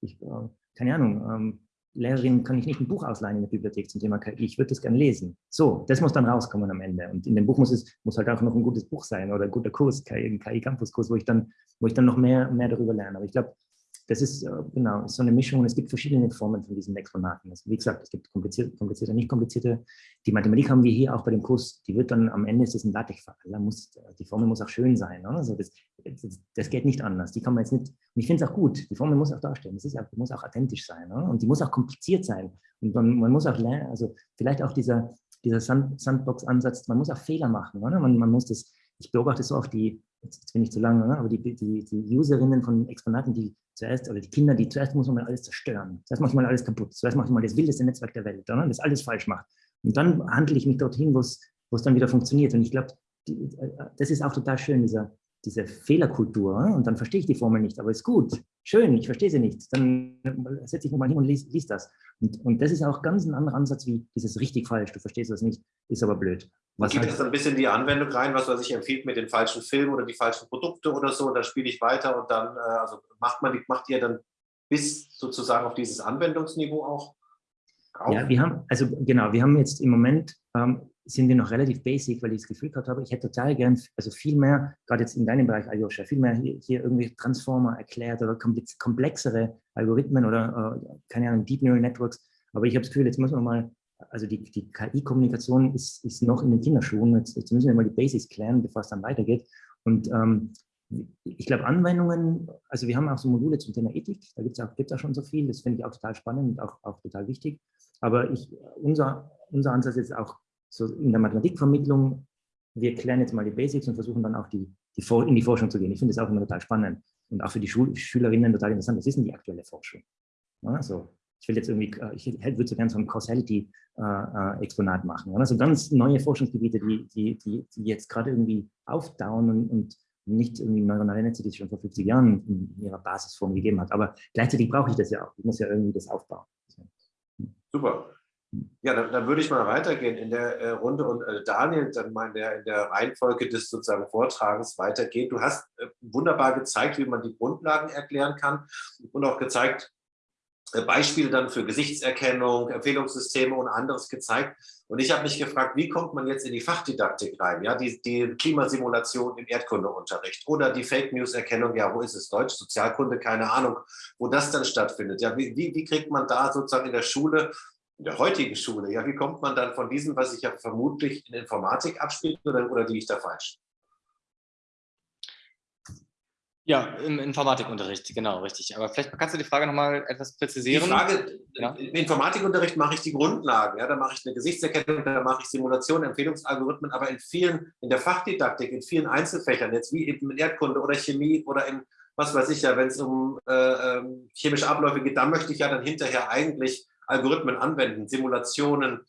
ich äh, keine Ahnung, ähm, Lehrerin kann ich nicht ein Buch ausleihen in der Bibliothek zum Thema KI, ich würde das gerne lesen. So, das muss dann rauskommen am Ende. Und in dem Buch muss es muss halt auch noch ein gutes Buch sein oder ein guter Kurs, ein KI-Campus-Kurs, wo ich dann, wo ich dann noch mehr, mehr darüber lerne. Aber ich glaube, das ist äh, genau so eine Mischung. Es gibt verschiedene Formen von diesen Exponaten. Also, wie gesagt, es gibt komplizierte, komplizierte, nicht komplizierte. Die Mathematik haben wir hier auch bei dem Kurs. Die wird dann am Ende ist es ein LaTeX-Fach. die Formel muss auch schön sein. Ne? Also das, das, das, geht nicht anders. Die kann man jetzt nicht. Und ich finde es auch gut. Die Formel muss auch darstellen. Das ist auch, die muss auch authentisch sein. Ne? Und die muss auch kompliziert sein. Und man, man muss auch lernen. Also vielleicht auch dieser dieser Sand, Sandbox-Ansatz. Man muss auch Fehler machen. Ne? Man, man muss das. Ich beobachte so oft die jetzt bin ich zu lange, ne? aber die, die, die Userinnen von Exponaten, die zuerst, oder die Kinder, die zuerst muss man mal alles zerstören. Zuerst mache ich mal alles kaputt. Zuerst mache ich mal das wildeste Netzwerk der Welt, ne? das alles falsch macht. Und dann handle ich mich dorthin, wo es dann wieder funktioniert. Und ich glaube, das ist auch total schön, dieser, diese Fehlerkultur. Ne? Und dann verstehe ich die Formel nicht, aber ist gut, schön, ich verstehe sie nicht. Dann setze ich nochmal hin und lies, lies das. Und, und das ist auch ganz ein anderer Ansatz wie dieses richtig falsch, du verstehst das nicht, ist aber blöd. Was Gibt es ein bisschen die Anwendung rein, was weiß ich, empfiehlt mir den falschen Film oder die falschen Produkte oder so, und dann spiele ich weiter und dann, äh, also macht man, macht ihr dann bis sozusagen auf dieses Anwendungsniveau auch? Auf? Ja, wir haben, also genau, wir haben jetzt im Moment, ähm, sind wir noch relativ basic, weil ich das Gefühl gehabt habe, ich hätte total gern, also viel mehr, gerade jetzt in deinem Bereich, Aljoscha, viel mehr hier, hier irgendwie Transformer erklärt oder komplexere Algorithmen oder, äh, keine Ahnung, Deep Neural Networks. Aber ich habe das Gefühl, jetzt müssen wir mal also die, die KI-Kommunikation ist, ist noch in den Kinderschuhen. Jetzt, jetzt, müssen wir mal die Basics klären, bevor es dann weitergeht. Und ähm, ich glaube, Anwendungen, also wir haben auch so Module zum Thema Ethik, da gibt es auch, auch schon so viel, das finde ich auch total spannend und auch, auch total wichtig. Aber ich, unser, unser Ansatz ist auch so in der Mathematikvermittlung, wir klären jetzt mal die Basics und versuchen dann auch die, die in die Forschung zu gehen. Ich finde das auch immer total spannend und auch für die Schul Schülerinnen total interessant. Was ist denn die aktuelle Forschung? Ja, ich will jetzt irgendwie, äh, ich würde so gerne so ein Causality-Exponat machen. Also ganz neue Forschungsgebiete, die, die, die, die jetzt gerade irgendwie aufdauen und, nicht irgendwie neuronale Netze, die es schon vor 50 Jahren in ihrer Basisform gegeben hat. Aber gleichzeitig brauche ich das ja auch. Ich muss ja irgendwie das aufbauen. Super. Ja, dann, dann, würde ich mal weitergehen in der äh, Runde und äh, Daniel dann mal in der, in der Reihenfolge des sozusagen Vortragens weitergehen. Du hast äh, wunderbar gezeigt, wie man die Grundlagen erklären kann und auch gezeigt, äh, Beispiele dann für Gesichtserkennung, Empfehlungssysteme und anderes gezeigt. Und ich habe mich gefragt, wie kommt man jetzt in die Fachdidaktik rein? Ja, die, die Klimasimulation im Erdkundeunterricht oder die Fake News Erkennung, ja, wo ist es? Deutsch, Sozialkunde, keine Ahnung, wo das dann stattfindet. Ja, wie, wie, wie kriegt man da sozusagen in der Schule in der heutigen Schule, ja, wie kommt man dann von diesem, was sich ja vermutlich in Informatik abspielt, oder, oder liege ich da falsch? Ja, im Informatikunterricht, genau, richtig. Aber vielleicht kannst du die Frage nochmal etwas präzisieren. Die Frage, ja. im Informatikunterricht mache ich die Grundlagen, ja, da mache ich eine Gesichtserkennung, da mache ich Simulationen, Empfehlungsalgorithmen, aber in vielen, in der Fachdidaktik, in vielen Einzelfächern, jetzt wie eben in Erdkunde oder Chemie oder in, was weiß ich ja, wenn es um äh, ähm, chemische Abläufe geht, da möchte ich ja dann hinterher eigentlich Algorithmen anwenden, Simulationen,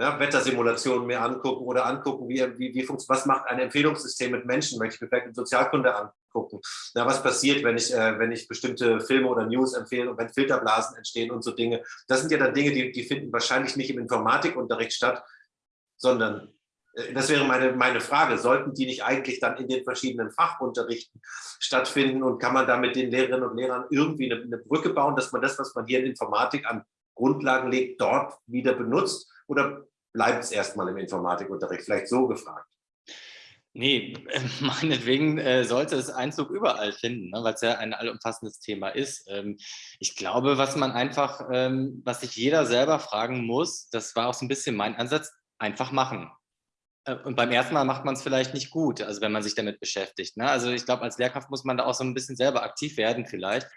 ja, Wettersimulationen mir angucken oder angucken, wie, wie, wie was macht ein Empfehlungssystem mit Menschen, möchte ich mir vielleicht in Sozialkunde angucken. Ja, was passiert, wenn ich, äh, wenn ich bestimmte Filme oder News empfehle und wenn Filterblasen entstehen und so Dinge. Das sind ja dann Dinge, die, die finden wahrscheinlich nicht im Informatikunterricht statt, sondern äh, das wäre meine, meine Frage, sollten die nicht eigentlich dann in den verschiedenen Fachunterrichten stattfinden und kann man da mit den Lehrerinnen und Lehrern irgendwie eine, eine Brücke bauen, dass man das, was man hier in Informatik an Grundlagen legt, dort wieder benutzt? Oder bleibt es erstmal im Informatikunterricht? Vielleicht so gefragt. Nee, meinetwegen äh, sollte es Einzug überall finden, ne, weil es ja ein allumfassendes Thema ist. Ähm, ich glaube, was man einfach, ähm, was sich jeder selber fragen muss, das war auch so ein bisschen mein Ansatz, einfach machen. Äh, und beim ersten Mal macht man es vielleicht nicht gut, also wenn man sich damit beschäftigt. Ne? Also ich glaube, als Lehrkraft muss man da auch so ein bisschen selber aktiv werden vielleicht.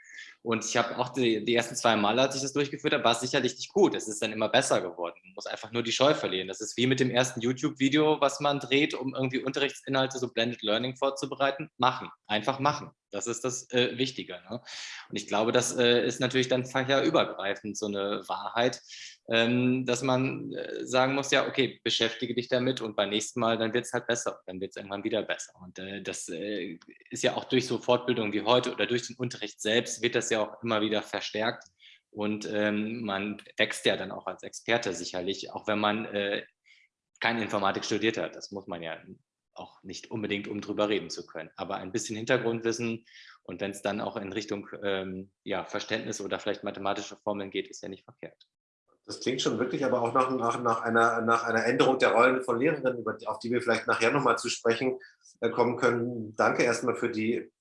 Und ich habe auch die, die, ersten zwei Male, als ich das durchgeführt habe, war es sicherlich nicht gut. Es ist dann immer besser geworden. Man muss einfach nur die Scheu verlieren. Das ist wie mit dem ersten YouTube-Video, was man dreht, um irgendwie Unterrichtsinhalte, so Blended Learning vorzubereiten. Machen. Einfach machen. Das ist das äh, Wichtige. Ne? Und ich glaube, das äh, ist natürlich dann fächerübergreifend so eine Wahrheit, dass man äh, sagen muss, ja, okay, beschäftige dich damit und beim nächsten Mal, dann wird es halt besser, dann wird es irgendwann wieder besser. Und äh, das äh, ist ja auch durch so Fortbildungen wie heute oder durch den Unterricht selbst wird das ja auch immer wieder verstärkt. Und ähm, man wächst ja dann auch als Experte sicherlich, auch wenn man keine Informatik studiert hat. Das muss man ja auch nicht unbedingt, um drüber reden zu können. Aber ein bisschen Hintergrundwissen und wenn es dann auch in Richtung ähm, ja, Verständnis oder vielleicht mathematische Formeln geht, ist ja nicht verkehrt. Das klingt schon wirklich aber auch nach, nach, nach, einer, nach einer Änderung der Rollen von Lehrerinnen, auf die wir vielleicht nachher nochmal zu sprechen äh, kommen können. Danke erstmal für die,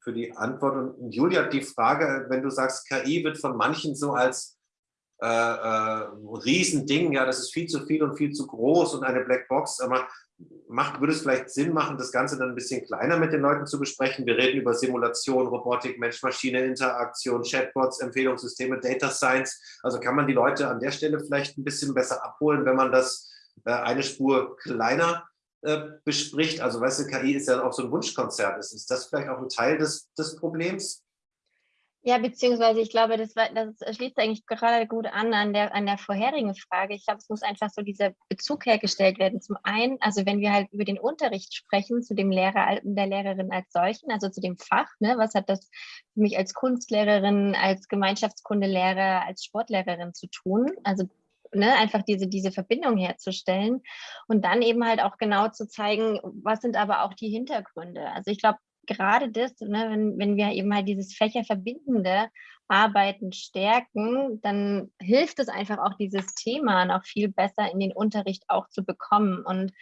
für die Antwort. Und Julia, die Frage, wenn du sagst, KI wird von manchen so als äh, äh, Riesending, ja, das ist viel zu viel und viel zu groß und eine Blackbox, aber macht, würde es vielleicht Sinn machen, das Ganze dann ein bisschen kleiner mit den Leuten zu besprechen. Wir reden über Simulation, Robotik, Mensch-Maschine, Interaktion, Chatbots, Empfehlungssysteme, Data Science. Also kann man die Leute an der Stelle vielleicht ein bisschen besser abholen, wenn man das äh, eine Spur kleiner äh, bespricht. Also weißt du, KI ist ja auch so ein Wunschkonzert. Ist, ist das vielleicht auch ein Teil des, des Problems? Ja, beziehungsweise ich glaube, das, war, das schließt eigentlich gerade gut an an der, an der vorherigen Frage. Ich glaube, es muss einfach so dieser Bezug hergestellt werden. Zum einen, also wenn wir halt über den Unterricht sprechen, zu dem Lehrer, der Lehrerin als solchen, also zu dem Fach, ne, was hat das für mich als Kunstlehrerin, als Gemeinschaftskundelehrer, als Sportlehrerin zu tun? Also Ne, einfach diese, diese Verbindung herzustellen und dann eben halt auch genau zu zeigen, was sind aber auch die Hintergründe. Also ich glaube, gerade das, ne, wenn, wenn wir eben halt dieses fächerverbindende Arbeiten stärken, dann hilft es einfach auch dieses Thema noch viel besser in den Unterricht auch zu bekommen. Und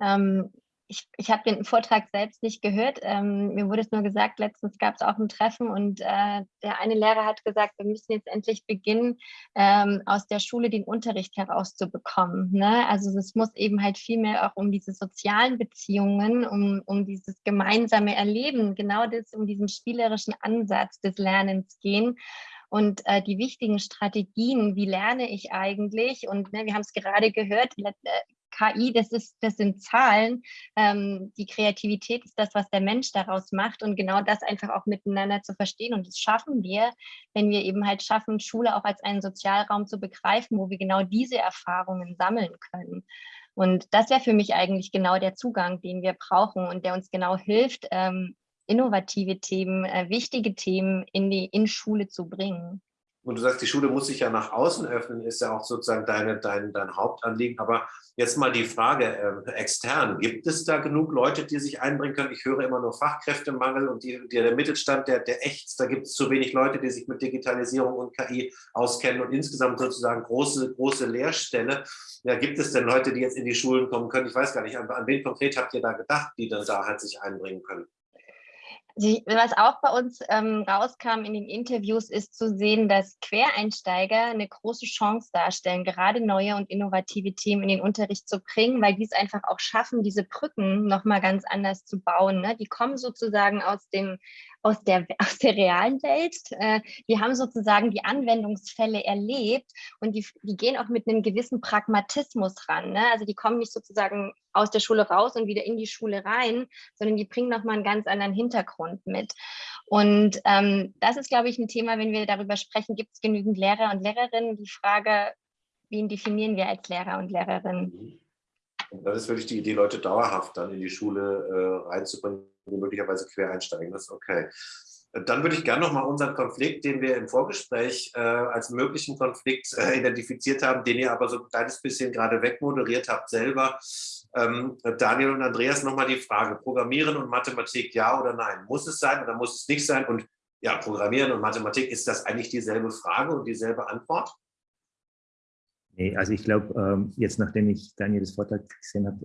ähm, ich, ich habe den Vortrag selbst nicht gehört. Ähm, mir wurde es nur gesagt, letztens gab es auch ein Treffen und äh, der eine Lehrer hat gesagt, wir müssen jetzt endlich beginnen, ähm, aus der Schule den Unterricht herauszubekommen. Ne? Also es muss eben halt viel mehr auch um diese sozialen Beziehungen, um, um dieses gemeinsame Erleben, genau das, um diesen spielerischen Ansatz des Lernens gehen und äh, die wichtigen Strategien, wie lerne ich eigentlich? Und ne, wir haben es gerade gehört, äh, KI, das, ist, das sind Zahlen. Ähm, die Kreativität ist das, was der Mensch daraus macht und genau das einfach auch miteinander zu verstehen. Und das schaffen wir, wenn wir eben halt schaffen, Schule auch als einen Sozialraum zu begreifen, wo wir genau diese Erfahrungen sammeln können. Und das wäre für mich eigentlich genau der Zugang, den wir brauchen und der uns genau hilft, ähm, innovative Themen, äh, wichtige Themen in die in Schule zu bringen. Und du sagst, die Schule muss sich ja nach außen öffnen, ist ja auch sozusagen deine, dein, dein Hauptanliegen. Aber jetzt mal die Frage äh, extern. Gibt es da genug Leute, die sich einbringen können? Ich höre immer nur Fachkräftemangel und die, der Mittelstand, der, der ächzt. Da gibt es zu wenig Leute, die sich mit Digitalisierung und KI auskennen und insgesamt sozusagen große, große Leerstelle. Ja, gibt es denn Leute, die jetzt in die Schulen kommen können? Ich weiß gar nicht, an, an wen konkret habt ihr da gedacht, die dann da halt sich einbringen können? Die, was auch bei uns ähm, rauskam in den Interviews, ist zu sehen, dass Quereinsteiger eine große Chance darstellen, gerade neue und innovative Themen in den Unterricht zu bringen, weil die es einfach auch schaffen, diese Brücken nochmal ganz anders zu bauen. Ne? Die kommen sozusagen aus dem aus der, aus der realen Welt. Äh, die haben sozusagen die Anwendungsfälle erlebt und die, die gehen auch mit einem gewissen Pragmatismus ran. Ne? Also die kommen nicht sozusagen aus der Schule raus und wieder in die Schule rein, sondern die bringen nochmal einen ganz anderen Hintergrund mit. Und ähm, das ist, glaube ich, ein Thema, wenn wir darüber sprechen, gibt es genügend Lehrer und Lehrerinnen? Die Frage, wen definieren wir als Lehrer und Lehrerin? Das ist wirklich die Idee, Leute dauerhaft dann in die Schule äh, reinzubringen die möglicherweise quer einsteigen. Das ist okay. Dann würde ich gerne noch mal unseren Konflikt, den wir im Vorgespräch äh, als möglichen Konflikt äh, identifiziert haben, den ihr aber so ein kleines bisschen gerade wegmoderiert habt selber. Ähm, Daniel und Andreas noch mal die Frage, Programmieren und Mathematik, ja oder nein? Muss es sein oder muss es nicht sein? Und ja, Programmieren und Mathematik, ist das eigentlich dieselbe Frage und dieselbe Antwort? Nee, also ich glaube, ähm, jetzt nachdem ich Daniels Vortrag gesehen habe,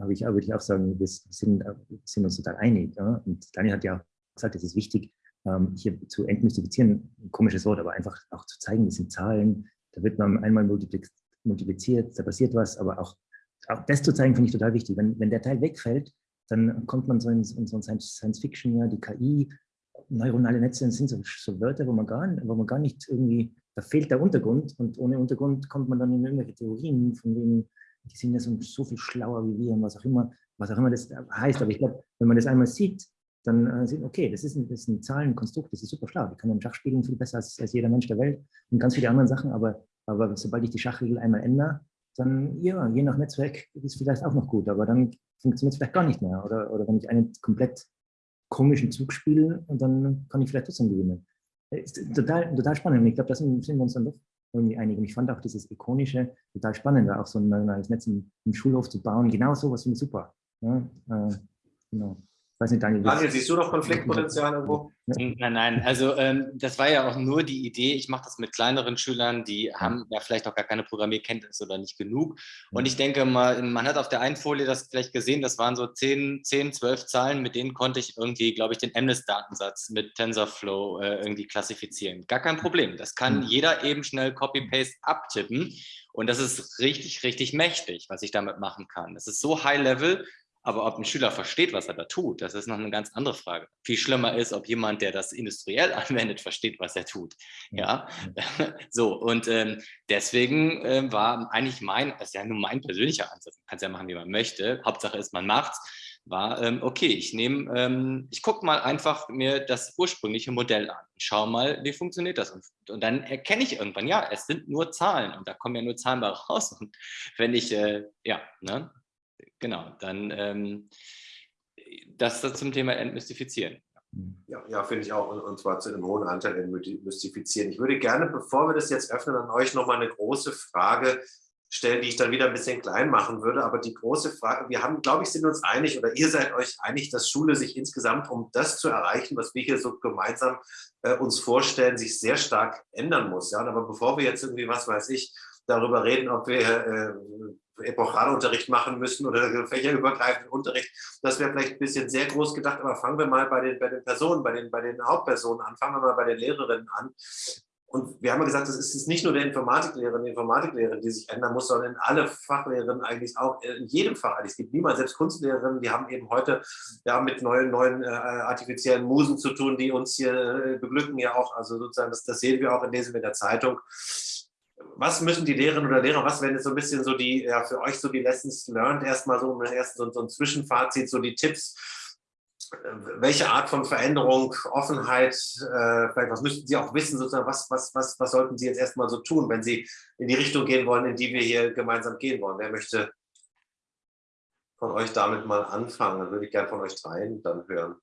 habe ich, würde ich auch sagen, wir sind, sind uns total einig. Ja? Und Daniel hat ja auch gesagt, es ist wichtig, ähm, hier zu entmystifizieren, ein komisches Wort, aber einfach auch zu zeigen, das sind Zahlen, da wird man einmal multipliziert, da passiert was, aber auch, auch das zu zeigen, finde ich total wichtig. Wenn, wenn der Teil wegfällt, dann kommt man so in, in so ein Science-Fiction, ja, die KI, neuronale Netze sind so, so Wörter, wo man, gar, wo man gar nicht irgendwie da fehlt der Untergrund und ohne Untergrund kommt man dann in irgendwelche Theorien, von wegen, die sind ja so, so viel schlauer wie wir und was auch immer, was auch immer das heißt. Aber ich glaube, wenn man das einmal sieht, dann äh, sieht okay, das ist, ein, das ist ein Zahlenkonstrukt, das ist super schlau. Die kann im Schach spielen viel besser als, als jeder Mensch der Welt und ganz viele andere Sachen. Aber, aber sobald ich die Schachregel einmal ändere, dann, ja, je nach Netzwerk ist es vielleicht auch noch gut, aber dann funktioniert es vielleicht gar nicht mehr. Oder, oder wenn ich einen komplett komischen Zug spiele, dann kann ich vielleicht trotzdem gewinnen ist total, total spannend. Und ich glaube, da sind, sind wir uns dann doch irgendwie einig. Und ich fand auch dieses Ikonische total spannend, da auch so ein neues Netz im, im Schulhof zu bauen. Genau sowas finde ich super. Ja, äh, genau weiß nicht, Daniel. Daniel, siehst du noch Konfliktpotenzial irgendwo? Nein, nein, also ähm, das war ja auch nur die Idee, ich mache das mit kleineren Schülern, die haben ja vielleicht auch gar keine Programmierkenntnisse oder nicht genug. Und ich denke mal, man hat auf der einen Folie das vielleicht gesehen, das waren so 10, 10 12 Zahlen, mit denen konnte ich irgendwie, glaube ich, den MNIST-Datensatz mit TensorFlow äh, irgendwie klassifizieren. Gar kein Problem, das kann mhm. jeder eben schnell Copy-Paste abtippen. Und das ist richtig, richtig mächtig, was ich damit machen kann. Das ist so high-level, aber ob ein Schüler versteht, was er da tut, das ist noch eine ganz andere Frage. Viel schlimmer ist, ob jemand, der das industriell anwendet, versteht, was er tut. Ja, so und ähm, deswegen äh, war eigentlich mein, das ist ja nur mein persönlicher Ansatz, man kann es ja machen, wie man möchte. Hauptsache ist, man macht's. War ähm, okay, ich nehme, ähm, ich gucke mal einfach mir das ursprüngliche Modell an. Ich schaue mal, wie funktioniert das und, und, dann erkenne ich irgendwann, ja, es sind nur Zahlen und da kommen ja nur Zahlen bei raus. Und wenn ich, äh, ja, ne, genau, dann ähm, das zum Thema Entmystifizieren. Ja, ja finde ich auch. Und, und, zwar zu einem hohen Anteil entmystifizieren. Ich würde gerne, bevor wir das jetzt öffnen, an euch nochmal eine große Frage stellen, die ich dann wieder ein bisschen klein machen würde. Aber die große Frage, wir haben, glaube ich, sind uns einig oder ihr seid euch einig, dass Schule sich insgesamt, um das zu erreichen, was wir hier so gemeinsam äh, uns vorstellen, sich sehr stark ändern muss. Ja? Aber bevor wir jetzt irgendwie, was weiß ich, darüber reden, ob wir äh, Epochalunterricht machen müssen oder fächerübergreifenden Unterricht. Das wäre vielleicht ein bisschen sehr groß gedacht, aber fangen wir mal bei den, bei den Personen, bei den, bei den Hauptpersonen an, fangen wir mal bei den Lehrerinnen an. Und wir haben ja gesagt, es ist nicht nur der Informatiklehrerin, die Informatiklehrerin, die sich ändern muss, sondern alle Fachlehrerinnen eigentlich auch, in jedem Fach. Es gibt niemals, selbst Kunstlehrerinnen, die haben eben heute ja, mit neuen, neuen äh, artifiziellen Musen zu tun, die uns hier äh, beglücken ja auch. Also sozusagen, das, das sehen wir auch, lesen wir in der Zeitung was müssen die Lehrerinnen oder Lehrer, was wären jetzt so ein bisschen so die, ja, für euch so die Lessons learned, erstmal so, erst so, so ein Zwischenfazit, so die Tipps, welche Art von Veränderung, Offenheit, äh, vielleicht was müssten Sie auch wissen, sozusagen, was, was, was, was sollten Sie jetzt erstmal so tun, wenn Sie in die Richtung gehen wollen, in die wir hier gemeinsam gehen wollen? Wer möchte von euch damit mal anfangen? Dann würde ich gerne von euch dreien dann hören.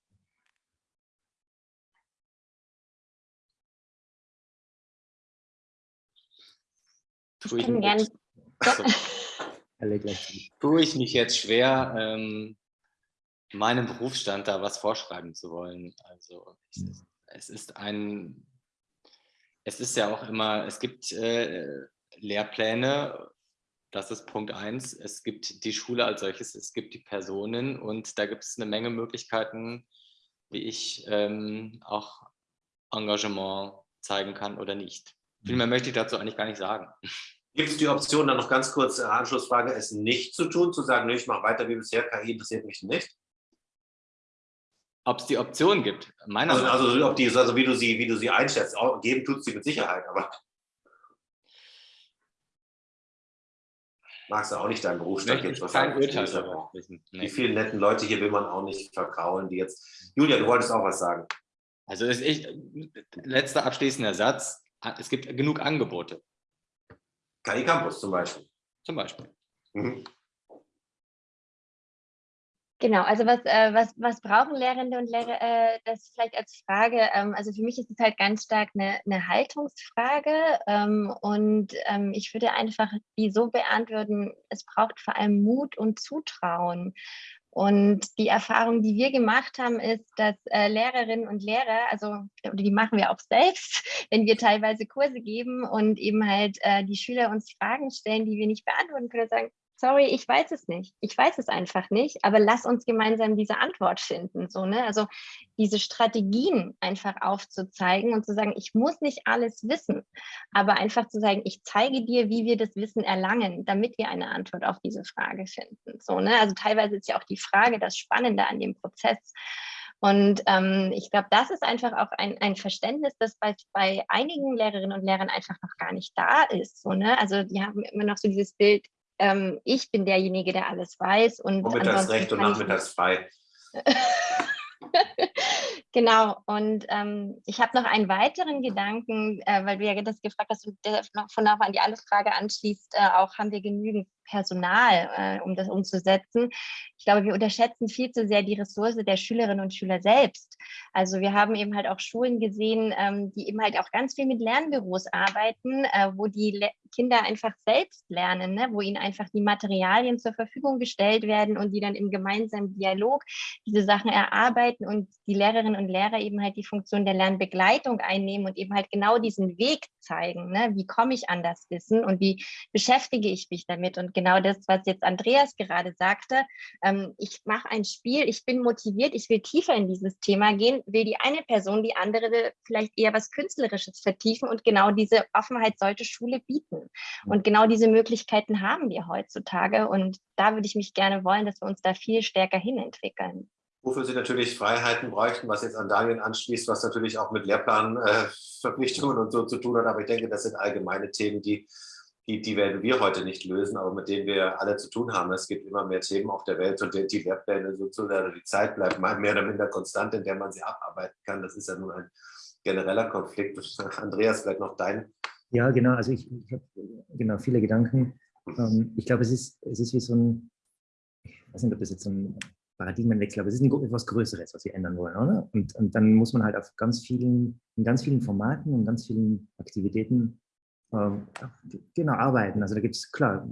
Tue ich, mich jetzt, tue ich mich jetzt schwer, ähm, meinem Berufsstand da was vorschreiben zu wollen. Also es ist ein, es ist ja auch immer, es gibt äh, Lehrpläne, das ist Punkt eins. Es gibt die Schule als solches, es gibt die Personen und da gibt es eine Menge Möglichkeiten, wie ich ähm, auch Engagement zeigen kann oder nicht. Viel mehr möchte ich dazu eigentlich gar nicht sagen. Gibt es die Option, dann noch ganz kurz äh, Anschlussfrage, es nicht zu tun, zu sagen, nee, ich mache weiter wie bisher, KI interessiert mich nicht? Ob es die Option gibt, meiner also, Meinung also, ob die, also wie du sie, wie du sie einschätzt, auch, geben tut sie mit Sicherheit, aber magst du auch nicht deinen Berufsstand jetzt Urteil nee. Die vielen netten Leute hier will man auch nicht verkraulen, die jetzt. Julia, du wolltest auch was sagen. Also ist ich, letzter abschließender Satz. Es gibt genug Angebote. KI Campus zum Beispiel. Zum Beispiel. Mhm. Genau, also was, äh, was, was brauchen Lehrende und Lehrer, äh, das vielleicht als Frage, ähm, also für mich ist es halt ganz stark eine, eine Haltungsfrage ähm, und ähm, ich würde einfach die so beantworten, es braucht vor allem Mut und Zutrauen. Und die Erfahrung, die wir gemacht haben, ist, dass äh, Lehrerinnen und Lehrer, also die machen wir auch selbst, wenn wir teilweise Kurse geben und eben halt äh, die Schüler uns Fragen stellen, die wir nicht beantworten können, sagen, sorry, ich weiß es nicht. Ich weiß es einfach nicht, aber lass uns gemeinsam diese Antwort finden. So, ne? Also diese Strategien einfach aufzuzeigen und zu sagen, ich muss nicht alles wissen, aber einfach zu sagen, ich zeige dir, wie wir das Wissen erlangen, damit wir eine Antwort auf diese Frage finden. So, ne? Also teilweise ist ja auch die Frage das Spannende an dem Prozess. Und ähm, ich glaube, das ist einfach auch ein, ein Verständnis, das bei, bei einigen Lehrerinnen und Lehrern einfach noch gar nicht da ist. So, ne? Also die haben immer noch so dieses Bild, ähm, ich bin derjenige, der alles weiß. Und Vormittags recht und nachmittags frei. genau, und ähm, ich habe noch einen weiteren Gedanken, äh, weil du ja das gefragt hast und der von nachher an die andere Frage anschließt, äh, auch haben wir genügend Personal, äh, um das umzusetzen. Ich glaube, wir unterschätzen viel zu sehr die Ressource der Schülerinnen und Schüler selbst. Also wir haben eben halt auch Schulen gesehen, ähm, die eben halt auch ganz viel mit Lernbüros arbeiten, äh, wo die Le Kinder einfach selbst lernen, ne? wo ihnen einfach die Materialien zur Verfügung gestellt werden und die dann im gemeinsamen Dialog diese Sachen erarbeiten und die Lehrerinnen und Lehrer eben halt die Funktion der Lernbegleitung einnehmen und eben halt genau diesen Weg zeigen. Ne? Wie komme ich an das Wissen und wie beschäftige ich mich damit? Und genau das, was jetzt Andreas gerade sagte. Ähm, ich mache ein Spiel, ich bin motiviert, ich will tiefer in dieses Thema gehen, will die eine Person, die andere vielleicht eher was Künstlerisches vertiefen und genau diese Offenheit sollte Schule bieten. Und genau diese Möglichkeiten haben wir heutzutage und da würde ich mich gerne wollen, dass wir uns da viel stärker hin entwickeln wofür sie natürlich Freiheiten bräuchten, was jetzt an Daniel anschließt, was natürlich auch mit Lehrplanverpflichtungen äh, und so zu tun hat. Aber ich denke, das sind allgemeine Themen, die die, die werden wir heute nicht lösen, aber mit denen wir alle zu tun haben. Es gibt immer mehr Themen auf der Welt und die, die sozusagen, die Zeit bleibt mehr oder minder konstant, in der man sie abarbeiten kann. Das ist ja nun ein genereller Konflikt. Andreas, vielleicht noch dein. Ja, genau. Also ich, ich habe genau viele Gedanken. Ähm, ich glaube, es ist, es ist wie so ein, ich weiß nicht, ob das jetzt so ein Paradigmenwechsel, aber es ist etwas Größeres, was wir ändern wollen, oder? Und, und dann muss man halt auf ganz vielen, in ganz vielen Formaten und ganz vielen Aktivitäten ähm, genau, arbeiten. Also da gibt es, klar,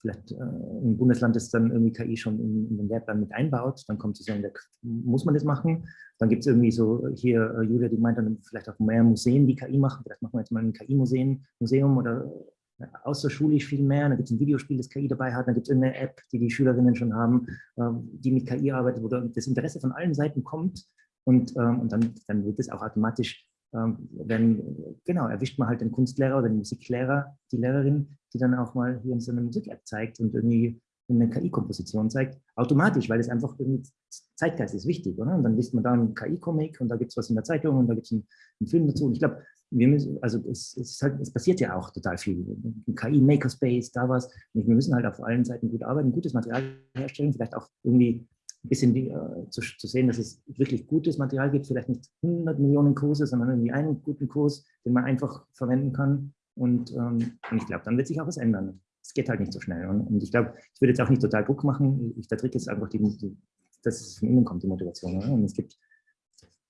vielleicht äh, ein Bundesland, das dann irgendwie KI schon in, in, den Lehrplan mit einbaut, dann kommt sozusagen, der, muss man das machen. Dann gibt es irgendwie so, hier, äh, Julia, die meint dann vielleicht auch mehr Museen, die KI machen. Vielleicht machen wir jetzt mal ein KI-Museum Museum oder äh, außerschulisch viel mehr. Da gibt es ein Videospiel, das KI dabei hat. Dann gibt es irgendeine App, die die Schülerinnen schon haben, ähm, die mit KI arbeitet, wo das Interesse von allen Seiten kommt. Und, ähm, und dann, dann wird das auch automatisch ähm, wenn, genau, erwischt man halt den Kunstlehrer oder den Musiklehrer, die Lehrerin, die dann auch mal hier in so einer Musik-App zeigt und irgendwie eine KI-Komposition zeigt, automatisch, weil es einfach irgendwie Zeitgeist ist wichtig, oder? Und dann liest man da einen KI-Comic und da gibt es was in der Zeitung und da gibt es einen, einen, Film dazu. Und ich glaube, wir müssen, also es, es, halt, es, passiert ja auch total viel. KI-Makerspace, da was. Und wir müssen halt auf allen Seiten gut arbeiten, gutes Material herstellen, vielleicht auch irgendwie ein bisschen äh, zu, zu, sehen, dass es wirklich gutes Material gibt, vielleicht nicht 100 Millionen Kurse, sondern irgendwie einen guten Kurs, den man einfach verwenden kann. Und, ähm, und ich glaube, dann wird sich auch was ändern. Es geht halt nicht so schnell. Und, und ich glaube, ich würde jetzt auch nicht total Druck machen. Ich, der Trick ist einfach, die, die, dass es von innen kommt, die Motivation. Oder? Und es gibt,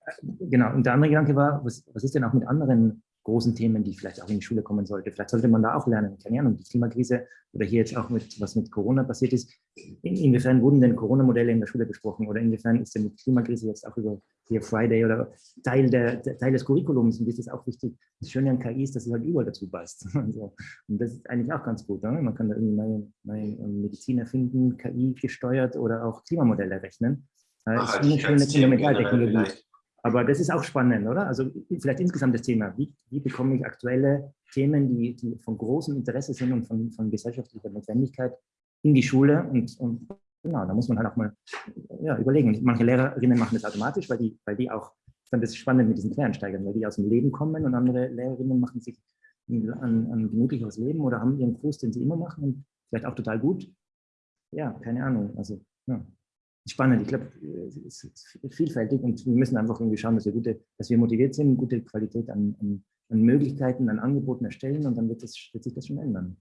äh, genau, und der andere Gedanke war, was, was ist denn auch mit anderen großen Themen, die vielleicht auch in die Schule kommen sollte. Vielleicht sollte man da auch lernen, keine Ahnung, die Klimakrise oder hier jetzt auch mit, was mit Corona passiert ist. In, inwiefern wurden denn Corona-Modelle in der Schule besprochen oder inwiefern ist denn die Klimakrise jetzt auch über hier Friday oder Teil, der, der Teil des Curriculums und das ist auch wichtig. Das Schöne an KI ist, dass es halt überall dazu passt. Also, und das ist eigentlich auch ganz gut. Ne? Man kann da irgendwie neue, neue Medizin erfinden, KI gesteuert oder auch Klimamodelle rechnen. Äh, ist eine schöne Fundamentaltechnologie. Aber das ist auch spannend, oder? Also vielleicht insgesamt das Thema, wie, wie bekomme ich aktuelle Themen, die, die von großem Interesse sind und von, von gesellschaftlicher Notwendigkeit in die Schule und, und genau, da muss man halt auch mal ja, überlegen. manche Lehrerinnen machen das automatisch, weil die, weil die auch, ich fand das spannend mit diesen Quereinsteigern, weil die aus dem Leben kommen und andere Lehrerinnen machen sich ein, ein gemütlicheres Leben oder haben ihren Kurs, den sie immer machen und vielleicht auch total gut. Ja, keine Ahnung. Also, ja spannend. Ich glaube, es ist vielfältig und wir müssen einfach irgendwie schauen, dass wir, gute, dass wir motiviert sind, gute Qualität an, an, an Möglichkeiten, an Angeboten erstellen und dann wird, das, wird sich das schon ändern.